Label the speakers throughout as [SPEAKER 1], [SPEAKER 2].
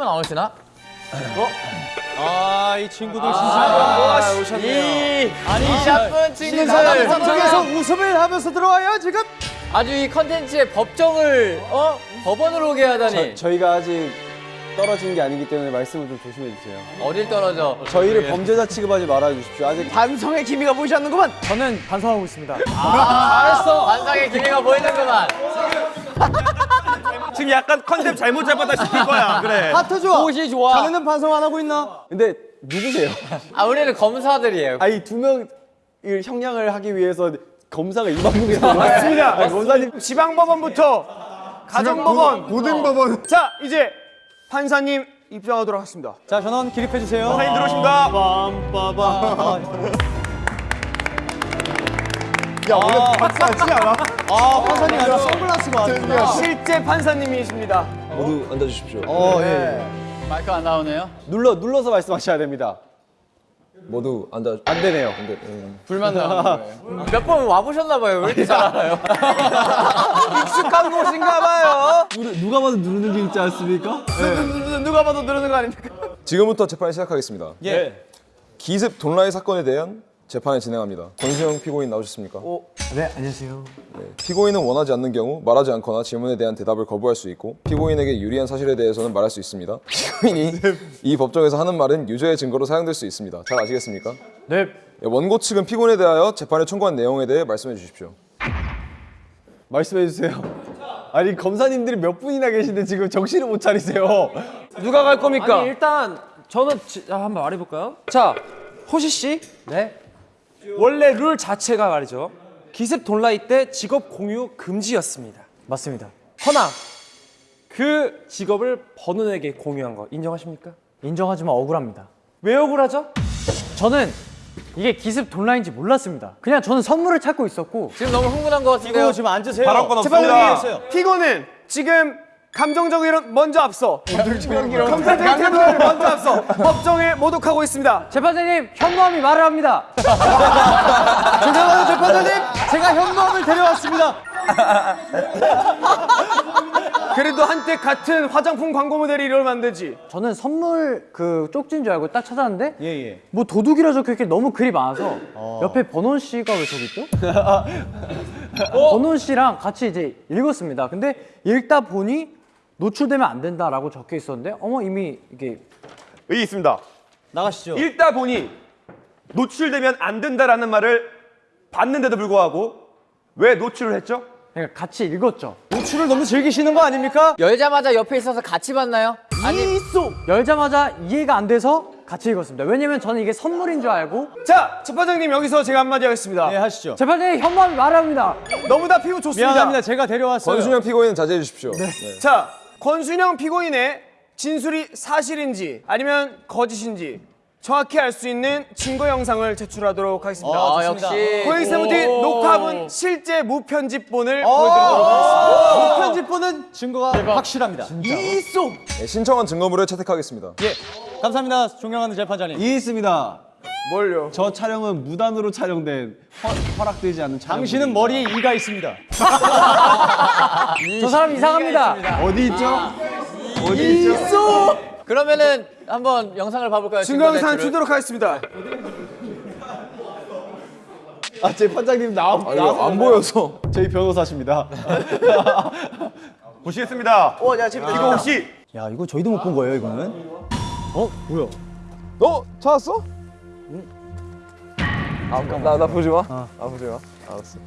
[SPEAKER 1] 선생님은 안 오시나?
[SPEAKER 2] 아, 이 친구들 진짜.
[SPEAKER 1] 아,
[SPEAKER 2] 오셨네요.
[SPEAKER 1] 아니 샤픈 친구들
[SPEAKER 2] 방송에서 웃음을 하면서 들어와요, 지금?
[SPEAKER 1] 아주 이 컨텐츠의 법정을 어 법원으로 오게 하다니
[SPEAKER 3] 저 희가 아직 떨어진 게 아니기 때문에 말씀을 좀 조심해 주세요.
[SPEAKER 1] 어딜 떨어져?
[SPEAKER 3] 저희를 범죄자 취급하지 말아 주십시오. 아직
[SPEAKER 2] 반성의 기미가 보이지 않는구만. 저는 반성하고 있습니다.
[SPEAKER 1] 알았어. 완성의 기미가 보이는구만.
[SPEAKER 4] 지금 약간 컨셉 잘못 잡았다 싶을 거야. 그래.
[SPEAKER 2] 하트 좋아.
[SPEAKER 1] 옷이 좋아.
[SPEAKER 2] 자네는 반성 안 하고 있나?
[SPEAKER 3] 근데 누구세요?
[SPEAKER 1] 아 우리는 검사들이에요.
[SPEAKER 3] 아니 두 명을 형량을 하기 위해서 검사가 이 방송에 맞습니다. 검사님
[SPEAKER 4] 지방법원부터 가정법원, 고등법원. 자, 이제 판사님 입장하도록 하겠습니다.
[SPEAKER 2] 자, 전원 기립해 주세요.
[SPEAKER 4] 판사님 들어오십니다.
[SPEAKER 2] 야, 원래 박수 안 치지 않아? 아, 판사님 아니라 선글라스가 왔습니다.
[SPEAKER 4] 실제 판사님이십니다.
[SPEAKER 3] 모두 앉아주십시오.
[SPEAKER 2] 어, 예.
[SPEAKER 1] 마이크 안 나오네요.
[SPEAKER 3] 눌러 눌러서 말씀하셔야 됩니다.
[SPEAKER 5] 모두 앉아
[SPEAKER 3] 안 되네요.
[SPEAKER 5] 근데 음.
[SPEAKER 1] 불만 나오는 거예요. 몇 번 와보셨나 봐요. 왜 이렇게 잘 알아요?
[SPEAKER 4] 익숙한 곳인가 봐요.
[SPEAKER 3] 누 가 봐도 누르는 게 있지 않습니까?
[SPEAKER 4] 누가 봐도 누르는 거 아닙니까?
[SPEAKER 5] 지금부터 재판을 시작하겠습니다.
[SPEAKER 2] 예.
[SPEAKER 5] 기습 돈라이 사건에 대한 재판을 진행합니다. 권수영 피고인 나오셨습니까?
[SPEAKER 2] 네, 안녕하세요.
[SPEAKER 5] 네. 피고인은 원하지 않는 경우 말하지 않거나 질문에 대한 대답을 거부할 수 있고 피고인에게 유리한 사실에 대해서는 말할 수 있습니다. 피고인이 이 법정에서 하는 말은 유죄의 증거로 사용될 수 있습니다. 잘 아시겠습니까?
[SPEAKER 2] 네.
[SPEAKER 5] 네, 원고 측은 피고인에 대하여 재판에 청구한 내용에 대해 말씀해 주십시오.
[SPEAKER 3] 말씀해 주세요. 아니 검사님들이 몇 분이나 계신데 지금 정신을 못 차리세요.
[SPEAKER 4] 누가 갈 겁니까?
[SPEAKER 6] 아니 일단 저는 지, 아, 한번 말해볼까요? 자 호시 씨,
[SPEAKER 2] 네.
[SPEAKER 6] 원래 룰 자체가 말이죠 기습 돈라이 때 직업 공유 금지였습니다.
[SPEAKER 2] 맞습니다.
[SPEAKER 6] 허나 그 직업을 번훈에게 공유한 거 인정하십니까?
[SPEAKER 2] 인정하지만 억울합니다.
[SPEAKER 6] 왜 억울하죠?
[SPEAKER 2] 저는 이게 기습 돈라인지 몰랐습니다. 그냥 저는 선물을 찾고 있었고
[SPEAKER 1] 지금 너무 흥분한 것 같은데요.
[SPEAKER 2] 지금 앉으세요.
[SPEAKER 4] 발언권
[SPEAKER 2] 재판부님
[SPEAKER 4] 없습니다. 피고는 지금 감정적 이론 먼저 앞서. 감정적 태도를 먼저 앞서 법정에 모독하고 있습니다.
[SPEAKER 2] 재판장님 현무암이 말을 합니다. 죄송합니다 재판장님 제가 현무암을 데려왔습니다.
[SPEAKER 4] 그래도 한때 같은 화장품 광고 모델이 이러면 안 되지.
[SPEAKER 2] 저는 선물 그 쪽지인 줄 알고 딱 찾았는데
[SPEAKER 3] 예 예.
[SPEAKER 2] 뭐 도둑이라 적혀있길 너무 글이 많아서 옆에 번원 씨가 왜 저기 있죠? 번원 씨랑 같이 이제 읽었습니다. 근데 읽다 보니 노출되면 안 된다라고 적혀 있었는데 어머 이미 이게
[SPEAKER 4] 여기 있습니다.
[SPEAKER 2] 나가시죠.
[SPEAKER 4] 읽다 보니 노출되면 안 된다라는 말을 봤는데도 불구하고 왜 노출을 했죠?
[SPEAKER 2] 그러니까 같이 읽었죠. 노출을 너무 즐기시는 거 아닙니까?
[SPEAKER 1] 열자마자 옆에 있어서 같이 봤나요? 아니
[SPEAKER 2] 이쏘 열자마자 이해가 안 돼서 같이 읽었습니다. 왜냐면 저는 이게 선물인 줄 알고
[SPEAKER 4] 자, 재판장님 여기서 제가 한마디 하겠습니다.
[SPEAKER 2] 하시죠. 재판장님 현무암이 말합니다.
[SPEAKER 4] 너무 다 피고 좋습니다.
[SPEAKER 2] 미안합니다. 제가 데려왔어요.
[SPEAKER 5] 권수영 피고인은 자제해 주십시오. 네.
[SPEAKER 4] 자, 권순영 피고인의 진술이 사실인지 아니면 거짓인지 정확히 알 수 있는 증거 영상을 제출하도록 하겠습니다.
[SPEAKER 1] 아 역시
[SPEAKER 4] 고잉세무디 녹화본 실제 무편집본을 보여드리도록 하겠습니다.
[SPEAKER 2] 편집본은 증거가 확실합니다. 이쏘
[SPEAKER 5] 네, 신청한 증거물을 채택하겠습니다.
[SPEAKER 2] 감사합니다. 존경하는 재판장님.
[SPEAKER 3] 이 있습니다.
[SPEAKER 4] 뭘요?
[SPEAKER 3] 저 촬영은 무단으로 촬영된 허, 허락되지 않는 촬영.
[SPEAKER 2] 당신은 머리에 이가 있습니다. 저 사람 이상합니다.
[SPEAKER 3] 어디 있죠? 어디 있죠?
[SPEAKER 1] 그러면은 한번 영상을 봐볼까요?
[SPEAKER 4] 증거 영상
[SPEAKER 1] 제출을?
[SPEAKER 4] 주도록 하겠습니다.
[SPEAKER 3] 아 재판장님 나와
[SPEAKER 5] 아, 이거 안 보여서.
[SPEAKER 3] 저희 변호사십니다.
[SPEAKER 4] 보시겠습니다. 오, 야, 지금 이거 혹시
[SPEAKER 2] 야 이거 저희도 못 본 거예요 이거는? 어 뭐야?
[SPEAKER 5] 너 찾았어? 아, 나, 나 보지 마. 아, 보지 마. 알았어.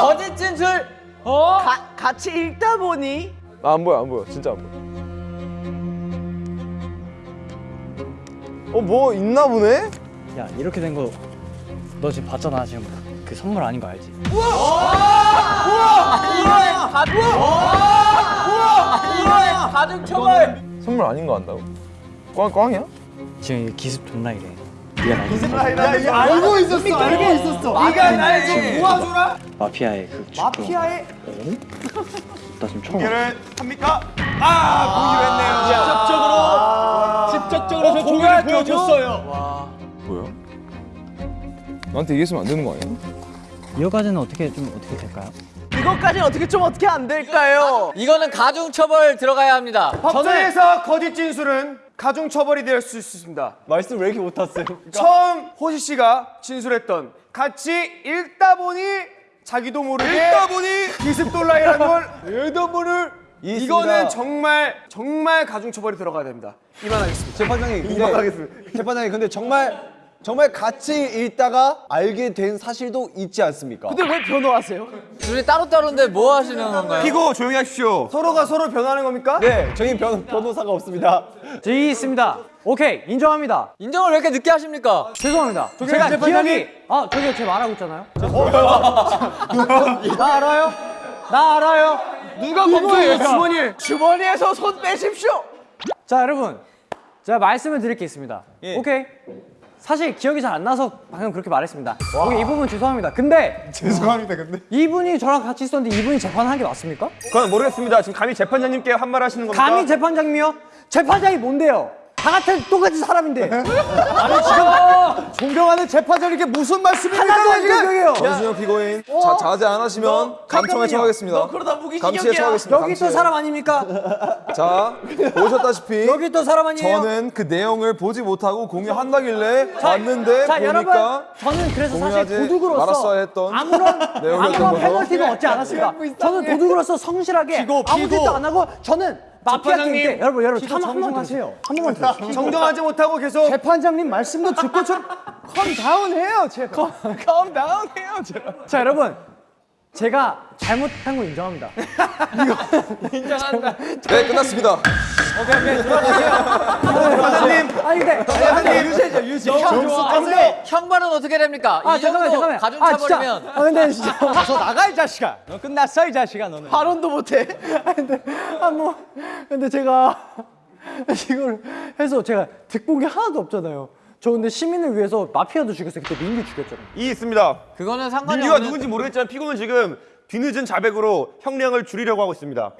[SPEAKER 1] 거짓 진술.
[SPEAKER 4] 같이 읽다 보니
[SPEAKER 5] 나 안 보여, 안 보여. 진짜 안 보여. 어, 뭐 있나 보네?
[SPEAKER 2] 야 이렇게 된 거 너 지금 봤잖아 지금 그 선물 아닌 거 알지?
[SPEAKER 1] 가족 처벌.
[SPEAKER 5] 선물 아닌 거 안다고? 꽝, 꽝이야?
[SPEAKER 2] 지금 이게 기습 존나 이래.
[SPEAKER 3] 알고 있었어. 알고 있었어.
[SPEAKER 4] 네가 날좀 도와줘라.
[SPEAKER 2] 마피아의 그.
[SPEAKER 4] 마피아의
[SPEAKER 2] 나 지금 처음.
[SPEAKER 4] 공개를 합니까? 아, 공개했네요. 직접적으로
[SPEAKER 2] 직접적으로 저 종이를 보여줬어요.
[SPEAKER 5] 뭐야? 나한테 얘기했으면 안 되는 거 아니야?
[SPEAKER 2] 이거까지는 어떻게 좀 어떻게 될까요?
[SPEAKER 7] 이것까지는 어떻게 좀 어떻게 안 될까요?
[SPEAKER 1] 이거는 가중처벌 들어가야 합니다.
[SPEAKER 4] 법정에서 거짓 진술은 가중 처벌이 될 수 있습니다.
[SPEAKER 3] 말씀 왜 이렇게 못하세요?
[SPEAKER 4] 처음 호시 씨가 진술했던 같이 읽다 보니 자기도 모르게 읽다 보니 기습돌라이라는 걸 읽다 보니 이거는 정말 정말 가중 처벌이 들어가야 됩니다. 이만하겠습니다.
[SPEAKER 3] 재판장님
[SPEAKER 4] 이만하겠습니다.
[SPEAKER 3] 재판장님 근데 정말 정말 같이 읽다가 알게 된 사실도 있지 않습니까?
[SPEAKER 7] 근데 왜 변호하세요?
[SPEAKER 1] 둘이 따로따로인데 뭐 하시는 건가요?
[SPEAKER 4] 피고 조용히 하십시오. 서로가 서로 변하는 겁니까?
[SPEAKER 3] 네, 저희 변, 변호사가 없습니다.
[SPEAKER 2] 저희 있습니다. 오케이 인정합니다.
[SPEAKER 1] 인정을 왜 이렇게 늦게 하십니까?
[SPEAKER 2] 죄송합니다. 제가 기억이 아 저기요 제 말하고 있잖아요. 나 알아요? 나 알아요?
[SPEAKER 4] 누가 검토해요 주머니?
[SPEAKER 7] 주머니에서 손 빼십시오.
[SPEAKER 2] 자 여러분 제가 말씀을 드릴 게 있습니다. 오케이. 사실 기억이 잘 안 나서 방금 그렇게 말했습니다. 오케이, 이 부분 죄송합니다. 근데
[SPEAKER 4] 죄송합니다 근데.
[SPEAKER 2] 이분이 저랑 같이 있었는데 이분이 재판한 게 맞습니까?
[SPEAKER 4] 그건 모르겠습니다. 지금 감히 재판장님께 한 말 하시는 겁니까?
[SPEAKER 2] 감히 재판장님이요? 재판장이 뭔데요? 다 같은 똑같은 사람인데. 아니 지금 존경하는 재판장님께 무슨 말씀입니까? 존경해요.
[SPEAKER 5] 전순영 피고인 자, 자제 안 하시면 감청에
[SPEAKER 2] 잠깐만요.
[SPEAKER 5] 처하겠습니다.
[SPEAKER 7] 그러다 무기징역이야.
[SPEAKER 5] 감시에 처하겠습니다.
[SPEAKER 2] 여기 또. 사람 아닙니까?
[SPEAKER 5] 자 보셨다시피
[SPEAKER 2] 여기 또 사람 아니에요?
[SPEAKER 5] 저는 그 내용을 보지 못하고 공유한다길래 봤는데
[SPEAKER 2] 자 여러분
[SPEAKER 5] 보니까
[SPEAKER 2] 저는 그래서 사실 도둑으로서
[SPEAKER 5] 말았어야 했던
[SPEAKER 2] 아무런 아무런
[SPEAKER 5] 거죠.
[SPEAKER 2] 페널티도 얻지 않았습니다. 저는 도둑으로서 성실하게 아무 짓도 안 하고 저는 마피아
[SPEAKER 4] 재판장님,
[SPEAKER 2] 게임 때 여러분 여러분 한 번만 하세요. 한 번만 들어주세요.
[SPEAKER 4] 정정하지 못하고 계속
[SPEAKER 2] 재판장님 말씀도 듣고 좀 calm down 해요 제발. calm down 해요 제발. 자 여러분 제가 잘못한 거 인정합니다.
[SPEAKER 5] 네 끝났습니다.
[SPEAKER 2] 재판장님 아니 근데 재판장님 유죄죠 유죄. 아 근데
[SPEAKER 1] 형벌은 어떻게 됩니까? 아이
[SPEAKER 2] 잠깐만
[SPEAKER 1] 정도
[SPEAKER 2] 잠깐만. 아 진짜.
[SPEAKER 1] 가중처벌이면
[SPEAKER 2] 아 근데 진짜. 저 나가 이 자식아. 너 끝났어 이 자식아 너는.
[SPEAKER 7] 발언도 못해.
[SPEAKER 2] 아 근데 아 뭐 근데 제가 이걸 해서 제가 득본 게 하나도 없잖아요. 저 근데 시민을 위해서 마피아도 죽였어요. 그때 민규 죽였잖아요.
[SPEAKER 4] 이 있습니다.
[SPEAKER 1] 그거는 상관이
[SPEAKER 4] 민규가
[SPEAKER 1] 없는
[SPEAKER 4] 누군지 모르겠지만 피고는 지금 뒤늦은 자백으로 형량을 줄이려고 하고 있습니다.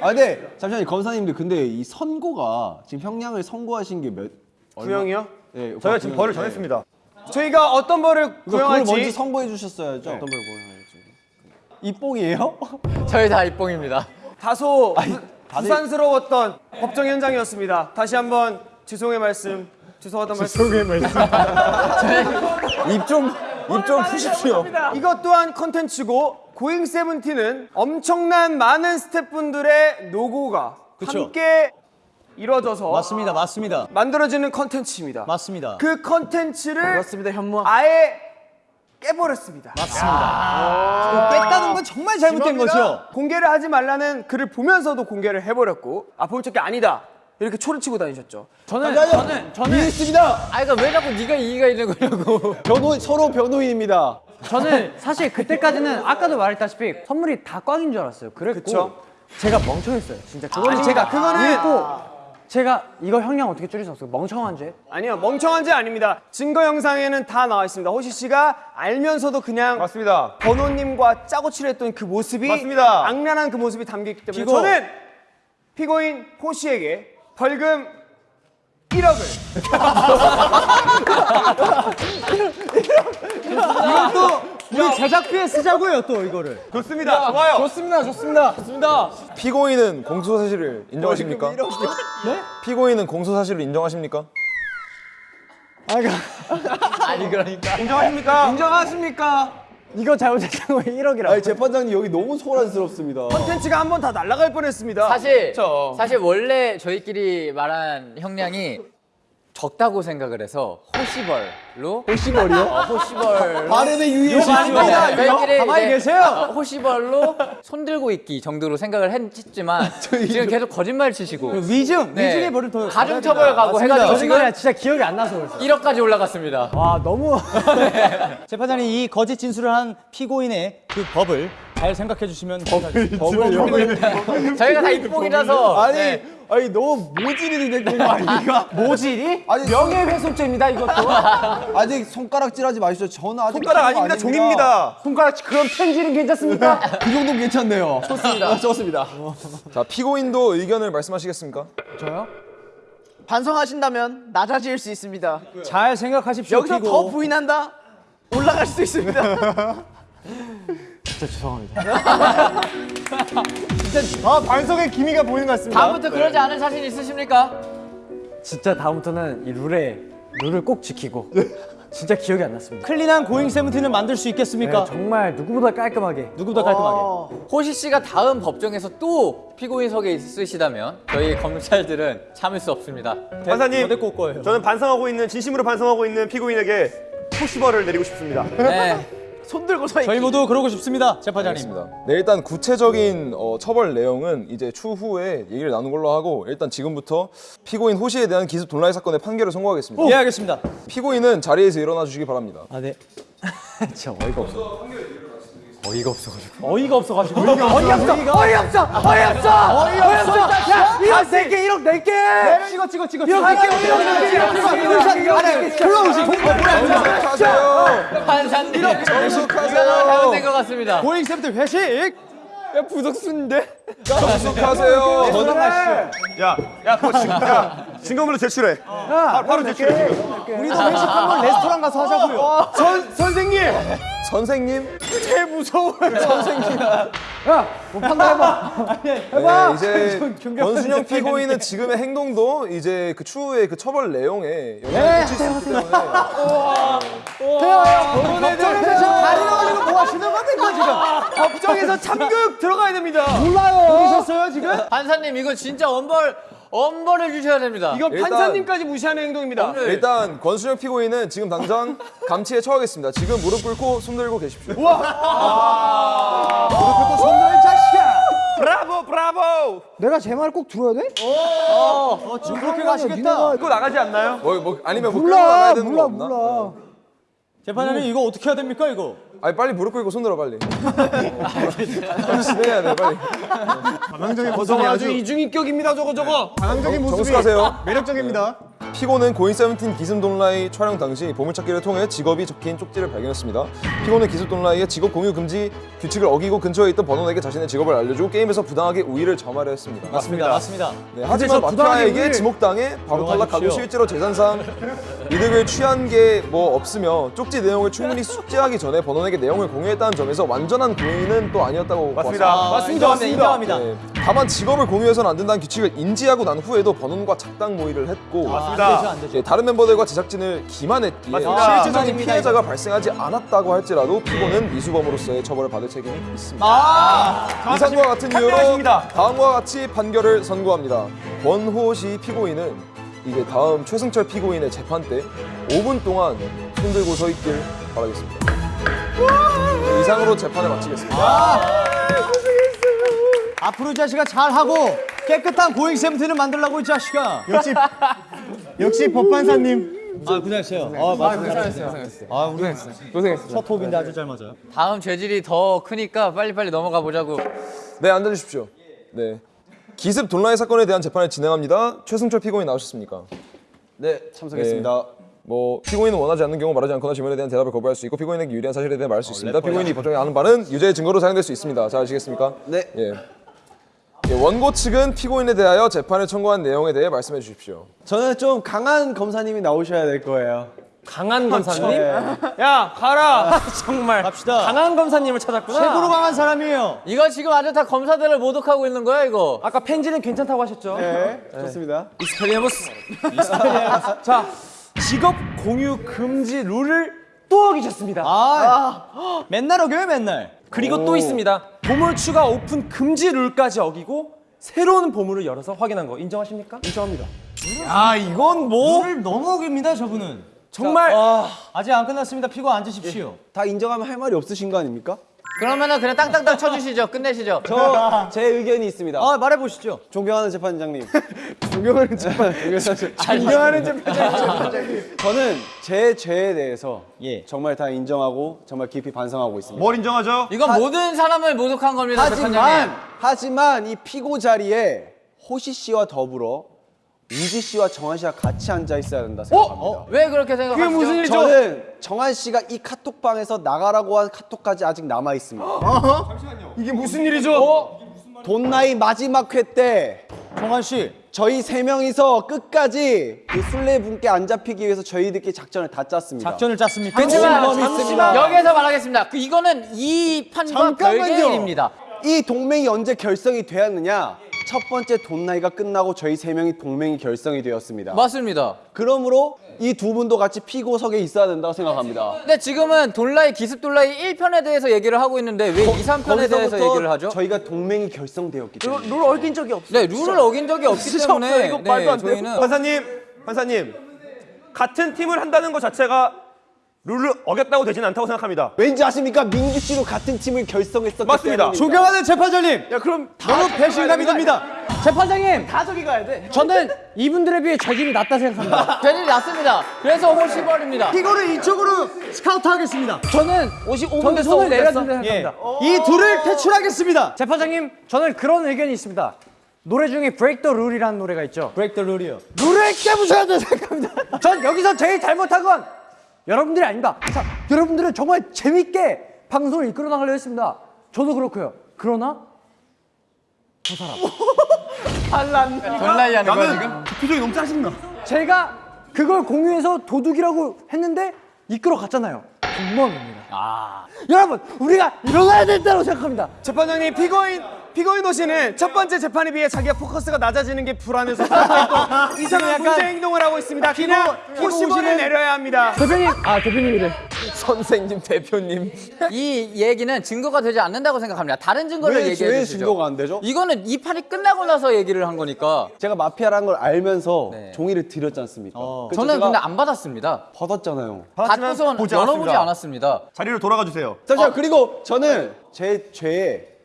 [SPEAKER 3] 아, 근데 잠시만요, 검사님들 근데 이 선고가 지금 형량을 선고하신 게 몇?
[SPEAKER 4] 구형이요?
[SPEAKER 3] 네,
[SPEAKER 4] 저희가 지금 벌을 정했습니다. 저희가 어떤 벌을
[SPEAKER 3] 그걸 먼저
[SPEAKER 4] 구형할지
[SPEAKER 3] 선고해 주셨어야죠. 어떤 걸 구형할지. 이 뽕이에요?
[SPEAKER 1] 저희 다 입봉입니다.
[SPEAKER 4] 다소 부- 부산스러웠던 법정 현장이었습니다. 다시 한번 죄송의 말씀, 죄송하다는 말씀. 죄송의 말씀.
[SPEAKER 5] 입좀 입 좀 푸십시오.
[SPEAKER 4] 이것 또한 컨텐츠고 고잉 세븐틴은 엄청난 많은 스태프분들의 노고가 함께 이루어져서
[SPEAKER 8] 맞습니다, 맞습니다,
[SPEAKER 4] 만들어지는 컨텐츠입니다.
[SPEAKER 8] 맞습니다.
[SPEAKER 4] 그 컨텐츠를
[SPEAKER 7] 그렇습니다 현무.
[SPEAKER 4] 아예 깨버렸습니다.
[SPEAKER 8] 뺐다는 건 정말 잘못된 거죠.
[SPEAKER 4] 공개를 하지 말라는 글을 보면서도 공개를 해버렸고 아볼 적이 아니다 이렇게 초를 치고 다니셨죠.
[SPEAKER 2] 저는 저는 저는
[SPEAKER 3] 이해했습니다.
[SPEAKER 1] 아, 그러니까 왜 자꾸 네가 이의가 있는 거냐고.
[SPEAKER 3] 변호 서로 변호인입니다.
[SPEAKER 2] 저는 사실 그때까지는 아까도 말했다시피 선물이 다 꽝인 줄 알았어요. 그랬고
[SPEAKER 4] 그쵸?
[SPEAKER 2] 제가 멍청했어요. 진짜 그거는 제가 그거는 있고 제가 이거 형량 어떻게 줄일 수 없어요. 멍청한 죄.
[SPEAKER 4] 아니요 멍청한 죄 아닙니다. 증거 영상에는 다 나와 있습니다. 호시 씨가 알면서도 그냥
[SPEAKER 3] 맞습니다.
[SPEAKER 4] 번호님과 짜고 칠했던 그 모습이
[SPEAKER 3] 맞습니다.
[SPEAKER 4] 악랄한 그 모습이 담겨 있기 때문에
[SPEAKER 3] 피고.
[SPEAKER 4] 저는 피고인 호 씨에게 벌금 1억을
[SPEAKER 8] 우리 제작비에 쓰자고요, 또 이거를.
[SPEAKER 4] 좋습니다. 좋아요.
[SPEAKER 2] 좋습니다. 좋습니다. 좋습니다.
[SPEAKER 5] 피고인은 공소 사실을 인정하십니까? 네? 피고인은 공소 사실을 인정하십니까?
[SPEAKER 1] 아니, 그러니까.
[SPEAKER 4] 인정하십니까?
[SPEAKER 2] 인정하십니까? 이거 잘못했던 거 1억이라고.
[SPEAKER 3] 아니 재판장님 여기 너무 소란스럽습니다.
[SPEAKER 4] 컨텐츠가 한 번 다 날아갈 뻔했습니다.
[SPEAKER 1] 사실, 사실 원래 저희끼리 말한 형량이 적다고 생각을 해서 호시벌로
[SPEAKER 3] 호시벌이요?
[SPEAKER 1] 어, 호시벌로
[SPEAKER 3] 발음의
[SPEAKER 1] 저희끼리
[SPEAKER 2] 가만히 계세요.
[SPEAKER 1] 어, 호시벌로 손 들고 있기 정도로 생각을 했지만 지금 계속 거짓말 치시고
[SPEAKER 2] 위증,
[SPEAKER 1] 네.
[SPEAKER 2] 위증의 벌을 더
[SPEAKER 1] 가중처벌 가고 해가지고
[SPEAKER 2] 거짓말이야.
[SPEAKER 1] 지금
[SPEAKER 2] 진짜 기억이 안 나서 그랬어.
[SPEAKER 1] 1억까지 올라갔습니다.
[SPEAKER 2] 와 너무
[SPEAKER 8] 재판장님 이 거짓 진술을 한 피고인의 그 법을 잘 생각해 주시면
[SPEAKER 1] 저희가 다 입봉이라서
[SPEAKER 3] 아니
[SPEAKER 1] 네.
[SPEAKER 3] 아니 너무 모질이는 거 아닙니까?
[SPEAKER 2] 모질이
[SPEAKER 3] 아니
[SPEAKER 2] 명예훼손죄입니다 이것도.
[SPEAKER 3] 아직 손가락질하지 마시죠. 저는 아직
[SPEAKER 4] 손가락 아닙니다. 종입니다.
[SPEAKER 2] 손가락 그럼 펜질은 괜찮습니까?
[SPEAKER 3] 그 정도는 괜찮네요. 좋습니다. 좋습니다.
[SPEAKER 5] 자 피고인도 의견을 말씀하시겠습니까?
[SPEAKER 2] 저요?
[SPEAKER 7] 반성하신다면 낮아질 수 있습니다.
[SPEAKER 8] 잘 생각하십시오,
[SPEAKER 7] 여기서
[SPEAKER 8] 피고.
[SPEAKER 7] 더 부인한다 올라갈 수도 있습니다.
[SPEAKER 2] 진짜 죄송합니다.
[SPEAKER 4] 아 반성의 기미가 보이는 것 같습니다.
[SPEAKER 1] 다음부터 그러지 않을 자신 있으십니까?
[SPEAKER 2] 진짜 다음부터는 이 룰에 룰을 꼭 지키고 진짜 기억이 안 났습니다.
[SPEAKER 8] clean한 고잉 세븐틴을 만들 수 있겠습니까?
[SPEAKER 2] 네, 정말 누구보다 깔끔하게
[SPEAKER 8] 누구보다 깔끔하게.
[SPEAKER 1] 호시 씨가 다음 법정에서 또 피고인석에 있으시다면 저희 검찰들은 참을 수 없습니다.
[SPEAKER 4] 판사님. 저는 반성하고 있는 진심으로 반성하고 있는 피고인에게 포시벌을 내리고 싶습니다.
[SPEAKER 1] 네.
[SPEAKER 7] 손 들고 서 있기.
[SPEAKER 8] 저희 모두 그러고 싶습니다, 재판장님.
[SPEAKER 5] 네, 일단 구체적인 어, 처벌 내용은 이제 추후에 얘기를 나눈 걸로 하고 일단 지금부터 피고인 호시에 대한 기습 돈라이 사건의 판결을 선고하겠습니다.
[SPEAKER 8] 예, 알겠습니다.
[SPEAKER 5] 피고인은 자리에서 일어나 주시기 바랍니다.
[SPEAKER 8] 아, 네.
[SPEAKER 2] 진짜 어이가 없어. 어이가 없어가지고.
[SPEAKER 8] 어이가 없어가지고.
[SPEAKER 2] 어이없어! 어이없어! 어이없어! 어이없어! 야, 이런 내게 1억 낼게!
[SPEAKER 8] 찍어, 찍어, 찍어.
[SPEAKER 2] 1억 낼게! 1억 낼게! 1억 낼게!
[SPEAKER 5] 정숙하세요.
[SPEAKER 1] 판사님 이거
[SPEAKER 5] 정숙하세요.
[SPEAKER 1] 잘못된 것 같습니다.
[SPEAKER 8] 고잉 세븐틴 회식!
[SPEAKER 5] 정숙하세요.
[SPEAKER 4] 야, 야, 그거 지금, 야, 증거물로 제출해. 바, 바로 제출해. 지금.
[SPEAKER 8] 우리도 회식 한번 레스토랑 가서 하자고요.
[SPEAKER 4] 선 선생님,
[SPEAKER 5] 선생님.
[SPEAKER 4] 개 무서워요.
[SPEAKER 2] 뭐 판단해봐.
[SPEAKER 5] 네, 이제 권순영 피고인은 지금의 행동도 이제 그 추후에 그 처벌 내용에 영향을 끼칠 수 있기 때문에
[SPEAKER 2] 법정에서 다리를 올리고 뭐 하시는 겁니까, 지금?
[SPEAKER 4] 법정에서 참교육 들어가야 됩니다.
[SPEAKER 2] 모르셨어요, 지금?
[SPEAKER 1] 판사님 이거 진짜 엄벌 엄벌을 주셔야 됩니다.
[SPEAKER 4] 이건
[SPEAKER 5] 일단-
[SPEAKER 4] 판사님까지 무시하는 행동입니다.
[SPEAKER 5] 일단 권순영 피고인은 지금 당장 감치에 처하겠습니다. 지금 무릎 꿇고 손 들고 계십시오.
[SPEAKER 4] 브라보, 브라보.
[SPEAKER 2] 내가 제 말 꼭 들어야 돼?
[SPEAKER 8] 어, 지금 그렇게 가시겠다.
[SPEAKER 4] 그거 나가지 않나요?
[SPEAKER 5] 뭐, 뭐 아니면 뭐 되는 거 없나?
[SPEAKER 8] 재판장님, 이거 어떻게 해야 됩니까, 이거?
[SPEAKER 5] 아니 빨리 무릎 꿇고 손 들어 빨리. 진행해야 돼 빨리.
[SPEAKER 4] 저거 아주 이중인격입니다. 저거 저거. 반항적인 모습이
[SPEAKER 5] 정숙하세요.
[SPEAKER 4] 매력적입니다.
[SPEAKER 5] 피고는 고인 세븐틴 기습 돈라이 촬영 당시 보물찾기를 통해 직업이 적힌 쪽지를 발견했습니다. 피고는 기습 돈라이의 직업 공유 금지 규칙을 어기고 근처에 있던 번원에게 자신의 직업을 알려주고 게임에서 부당하게 우위를 점하려 했습니다.
[SPEAKER 8] 맞습니다, 맞습니다.
[SPEAKER 5] 네, 하지만 마피아에게 지목당해 바로 탈락하고. 실제로 재산상 이득을 취한 게 뭐 없으며 쪽지 내용을 충분히 숙지하기 전에 번원에게 내용을 공유했다는 점에서 완전한 고인은 또 아니었다고
[SPEAKER 4] 맞습니다.
[SPEAKER 5] 봤습니다.
[SPEAKER 4] 맞습니다. 맞습니다.
[SPEAKER 8] 인정합니다.
[SPEAKER 5] 네, 다만 직업을 공유해서는 안 된다는 규칙을 인지하고 난 후에도 번원과 작당 모의를 했고
[SPEAKER 4] 맞습니다.
[SPEAKER 8] 안 되죠, 안 되죠.
[SPEAKER 5] 예, 다른 멤버들과 제작진을 기만했기에
[SPEAKER 4] 맞습니다.
[SPEAKER 5] 실질적인 피해자가 발생하지 않았다고 할지라도 피고는 미수범으로서의 처벌을 받을 책임이 있습니다. 이상과 같은 이유로
[SPEAKER 4] 판결하십니다.
[SPEAKER 5] 다음과 같이 판결을 선고합니다. 권호시 피고인은 이제 다음 최승철 피고인의 재판 때 5분 동안 손 들고 서 있길 바라겠습니다. 네, 이상으로 재판을 마치겠습니다.
[SPEAKER 8] 앞으로 이 자식아 잘하고 깨끗한 고잉 세븐틴을 만들라고 이 자식아.
[SPEAKER 4] 역시 역시 법판사님.
[SPEAKER 8] 아, 고생했어요. 아, 고생했어요. 아, 우리 고생했어요. 첫 호흡인데 아주 잘 맞아요.
[SPEAKER 1] 다음 죄질이 더 크니까 빨리빨리 넘어가 보자고.
[SPEAKER 5] 네, 앉아주십시오. 네. 기습 돈라이 사건에 대한 재판을 진행합니다. 최승철 피고인 나오셨습니까?
[SPEAKER 3] 네, 참석했습니다.
[SPEAKER 5] 뭐 피고인은 원하지 않는 경우 말하지 않거나 질문에 대한 대답을 거부할 수 있고 피고인에게 유리한 사실에 대해 말할 수 있습니다. 피고인이 법정에 하는 말은 유죄의 증거로 사용될 수 있습니다. 잘 아시겠습니까?
[SPEAKER 3] 네.
[SPEAKER 5] 예. 예, 원고 측은 피고인에 대하여 재판을 청구한 내용에 대해 말씀해 주십시오.
[SPEAKER 3] 저는 좀 강한 검사님이 나오셔야 될 거예요.
[SPEAKER 6] 강한 검사님?
[SPEAKER 4] 야 가라.
[SPEAKER 6] 정말
[SPEAKER 8] 갑시다.
[SPEAKER 6] 강한 검사님을 찾았구나.
[SPEAKER 8] 최고로 강한 사람이에요.
[SPEAKER 1] 이거 지금 아주 다 검사들을 모독하고 있는 거야 이거.
[SPEAKER 6] 아까 펜지는 괜찮다고 하셨죠?
[SPEAKER 3] 네, 좋습니다.
[SPEAKER 6] Expelliarmus. 자, 직업 공유 금지 룰을 또 어기셨습니다.
[SPEAKER 8] 아, 맨날 어겨요, 맨날.
[SPEAKER 6] 그리고 또 있습니다. 보물 추가 오픈 금지 룰까지 어기고 새로운 보물을 열어서 확인한 거 인정하십니까? 인정합니다.
[SPEAKER 8] 아, 이건 뭐? 를 너무 어깁니다, 저분은.
[SPEAKER 6] 정말
[SPEAKER 8] 아직 안 끝났습니다. 피고 앉으십시오.
[SPEAKER 3] 다 인정하면 할 말이 없으신 거 아닙니까?
[SPEAKER 1] 그러면은 그냥 땅땅땅 쳐주시죠. 끝내시죠.
[SPEAKER 3] 저 제 의견이 있습니다.
[SPEAKER 8] 아, 말해 보시죠.
[SPEAKER 3] 존경하는 재판장님. 존경하는 재판. 존경하는 재판장님. 저는 제 죄에 대해서
[SPEAKER 8] 예.
[SPEAKER 3] 정말 다 인정하고 정말 깊이 반성하고 있습니다.
[SPEAKER 4] 뭘 인정하죠?
[SPEAKER 1] 이건 모든 사람을 모독한 겁니다.
[SPEAKER 3] 하지만
[SPEAKER 1] 재판장님.
[SPEAKER 3] 하지만 이 피고 자리에 호시 씨와 더불어 우지 씨와 정한 씨가 같이 앉아 있어야 된다 생각합니다.
[SPEAKER 1] 왜 그렇게 생각하시죠?
[SPEAKER 4] 그게 무슨 일이죠?
[SPEAKER 3] 저는 정한 씨가 이 카톡방에서 나가라고 한 카톡까지 아직 남아 있습니다.
[SPEAKER 4] 이게 무슨 일이죠?
[SPEAKER 3] 돈 나이 마지막 회 때
[SPEAKER 8] 정한 씨,
[SPEAKER 3] 저희 세 명이서 끝까지 그 술래 분께 안 잡히기 위해서 저희들끼리 작전을 다 짰습니다.
[SPEAKER 8] 작전을 짰습니까?
[SPEAKER 1] 그렇지만
[SPEAKER 3] 잠시만.
[SPEAKER 1] 여기에서 말하겠습니다. 그 이거는 이 판과 별개의 일입니다.
[SPEAKER 3] 이 동맹이 언제 결성이 되었느냐? 첫 번째 돈 나이가 끝나고 저희 세 명이 동맹이 결성이 되었습니다.
[SPEAKER 1] 맞습니다.
[SPEAKER 3] 그러므로 이 두 분도 같이 피고석에 있어야 된다고 생각합니다.
[SPEAKER 1] 근데 지금은 돌라이 기습 돌라이 1편에 대해서 얘기를 하고 있는데 왜 2, 3편에 대해서 얘기를 하죠?
[SPEAKER 3] 저희가 동맹이 결성되었기 때문에.
[SPEAKER 7] 룰 어긴 적이 없어.
[SPEAKER 1] 네, 룰을 어긴 적이 없기 때문에
[SPEAKER 4] 이거 말도 안
[SPEAKER 1] 네,
[SPEAKER 4] 돼요.
[SPEAKER 1] 저희는
[SPEAKER 6] 판사님, 판사님, 같은 팀을 한다는 것 자체가 룰을 어겼다고 되지는 않다고 생각합니다.
[SPEAKER 3] 왠지 아십니까? 민규 씨도 같은 팀을 결성했었기
[SPEAKER 6] 맞습니다.
[SPEAKER 8] 존경하는 재판장님.
[SPEAKER 3] 야 그럼
[SPEAKER 8] 너무 배신감이 듭니다.
[SPEAKER 2] 재판장님,
[SPEAKER 7] 다 저기 가야 돼.
[SPEAKER 2] 저는 이분들에 비해 재질이 낫다 생각합니다.
[SPEAKER 1] 되질 났습니다. 그래서 호시벌입니다.
[SPEAKER 8] 이거를 이쪽으로 스카우트 하겠습니다.
[SPEAKER 2] 저는
[SPEAKER 1] 55분
[SPEAKER 2] 저는
[SPEAKER 1] 됐어.
[SPEAKER 2] 손을
[SPEAKER 1] 5분
[SPEAKER 2] 내려야
[SPEAKER 1] 됐어.
[SPEAKER 2] 된다
[SPEAKER 8] 예.
[SPEAKER 2] 생각합니다.
[SPEAKER 8] 이 둘을 퇴출하겠습니다.
[SPEAKER 2] 재판장님, 저는 그런 의견이 있습니다. 노래 중에 Break the Rule이라는 노래가 있죠.
[SPEAKER 8] 브레이크 더 룰이요.
[SPEAKER 2] 룰을 깨부셔야 된다 생각합니다. 전 여기서 제일 잘못한 건 여러분들이 아닙니다. 자, 여러분들은 정말 재밌게 방송을 이끌어 나가려 했습니다. 저도 그렇고요. 그러나
[SPEAKER 1] 돌라이 하는 거야 지금?
[SPEAKER 6] 표정이 너무 짜증나.
[SPEAKER 2] 제가 그걸 공유해서 도둑이라고 했는데 이끌어 갔잖아요. 공무원입니다.
[SPEAKER 1] 아.
[SPEAKER 2] 여러분, 우리가 일어나야 된다고 생각합니다.
[SPEAKER 4] 재판장님 피고인 피고인 호씨는 첫 번째 재판에 비해 자기가 포커스가 낮아지는 게 불안해서 또 이상한 문제 행동을 하고 있습니다. 그냥 호시벌을 내려야 합니다.
[SPEAKER 2] 대표님, 아 대표님이래.
[SPEAKER 5] 선생님 대표님
[SPEAKER 1] 이 얘기는 증거가 되지 않는다고 생각합니다. 다른 증거를
[SPEAKER 3] 왜,
[SPEAKER 1] 얘기해
[SPEAKER 3] 왜
[SPEAKER 1] 주시죠.
[SPEAKER 3] 증거가 안 되죠?
[SPEAKER 1] 이거는 이 판이 끝나고 나서 얘기를 한 거니까.
[SPEAKER 3] 제가 마피아라는 걸 알면서
[SPEAKER 1] 네.
[SPEAKER 3] 종이를 드렸지 않습니까? 그래서
[SPEAKER 1] 저는 근데 안 받았습니다.
[SPEAKER 3] 받았잖아요.
[SPEAKER 1] 받고선
[SPEAKER 6] 보지
[SPEAKER 1] 열어보지
[SPEAKER 6] 않았습니다. 자리로 돌아가 주세요.
[SPEAKER 3] 잠시만 그리고 저는 제 죄에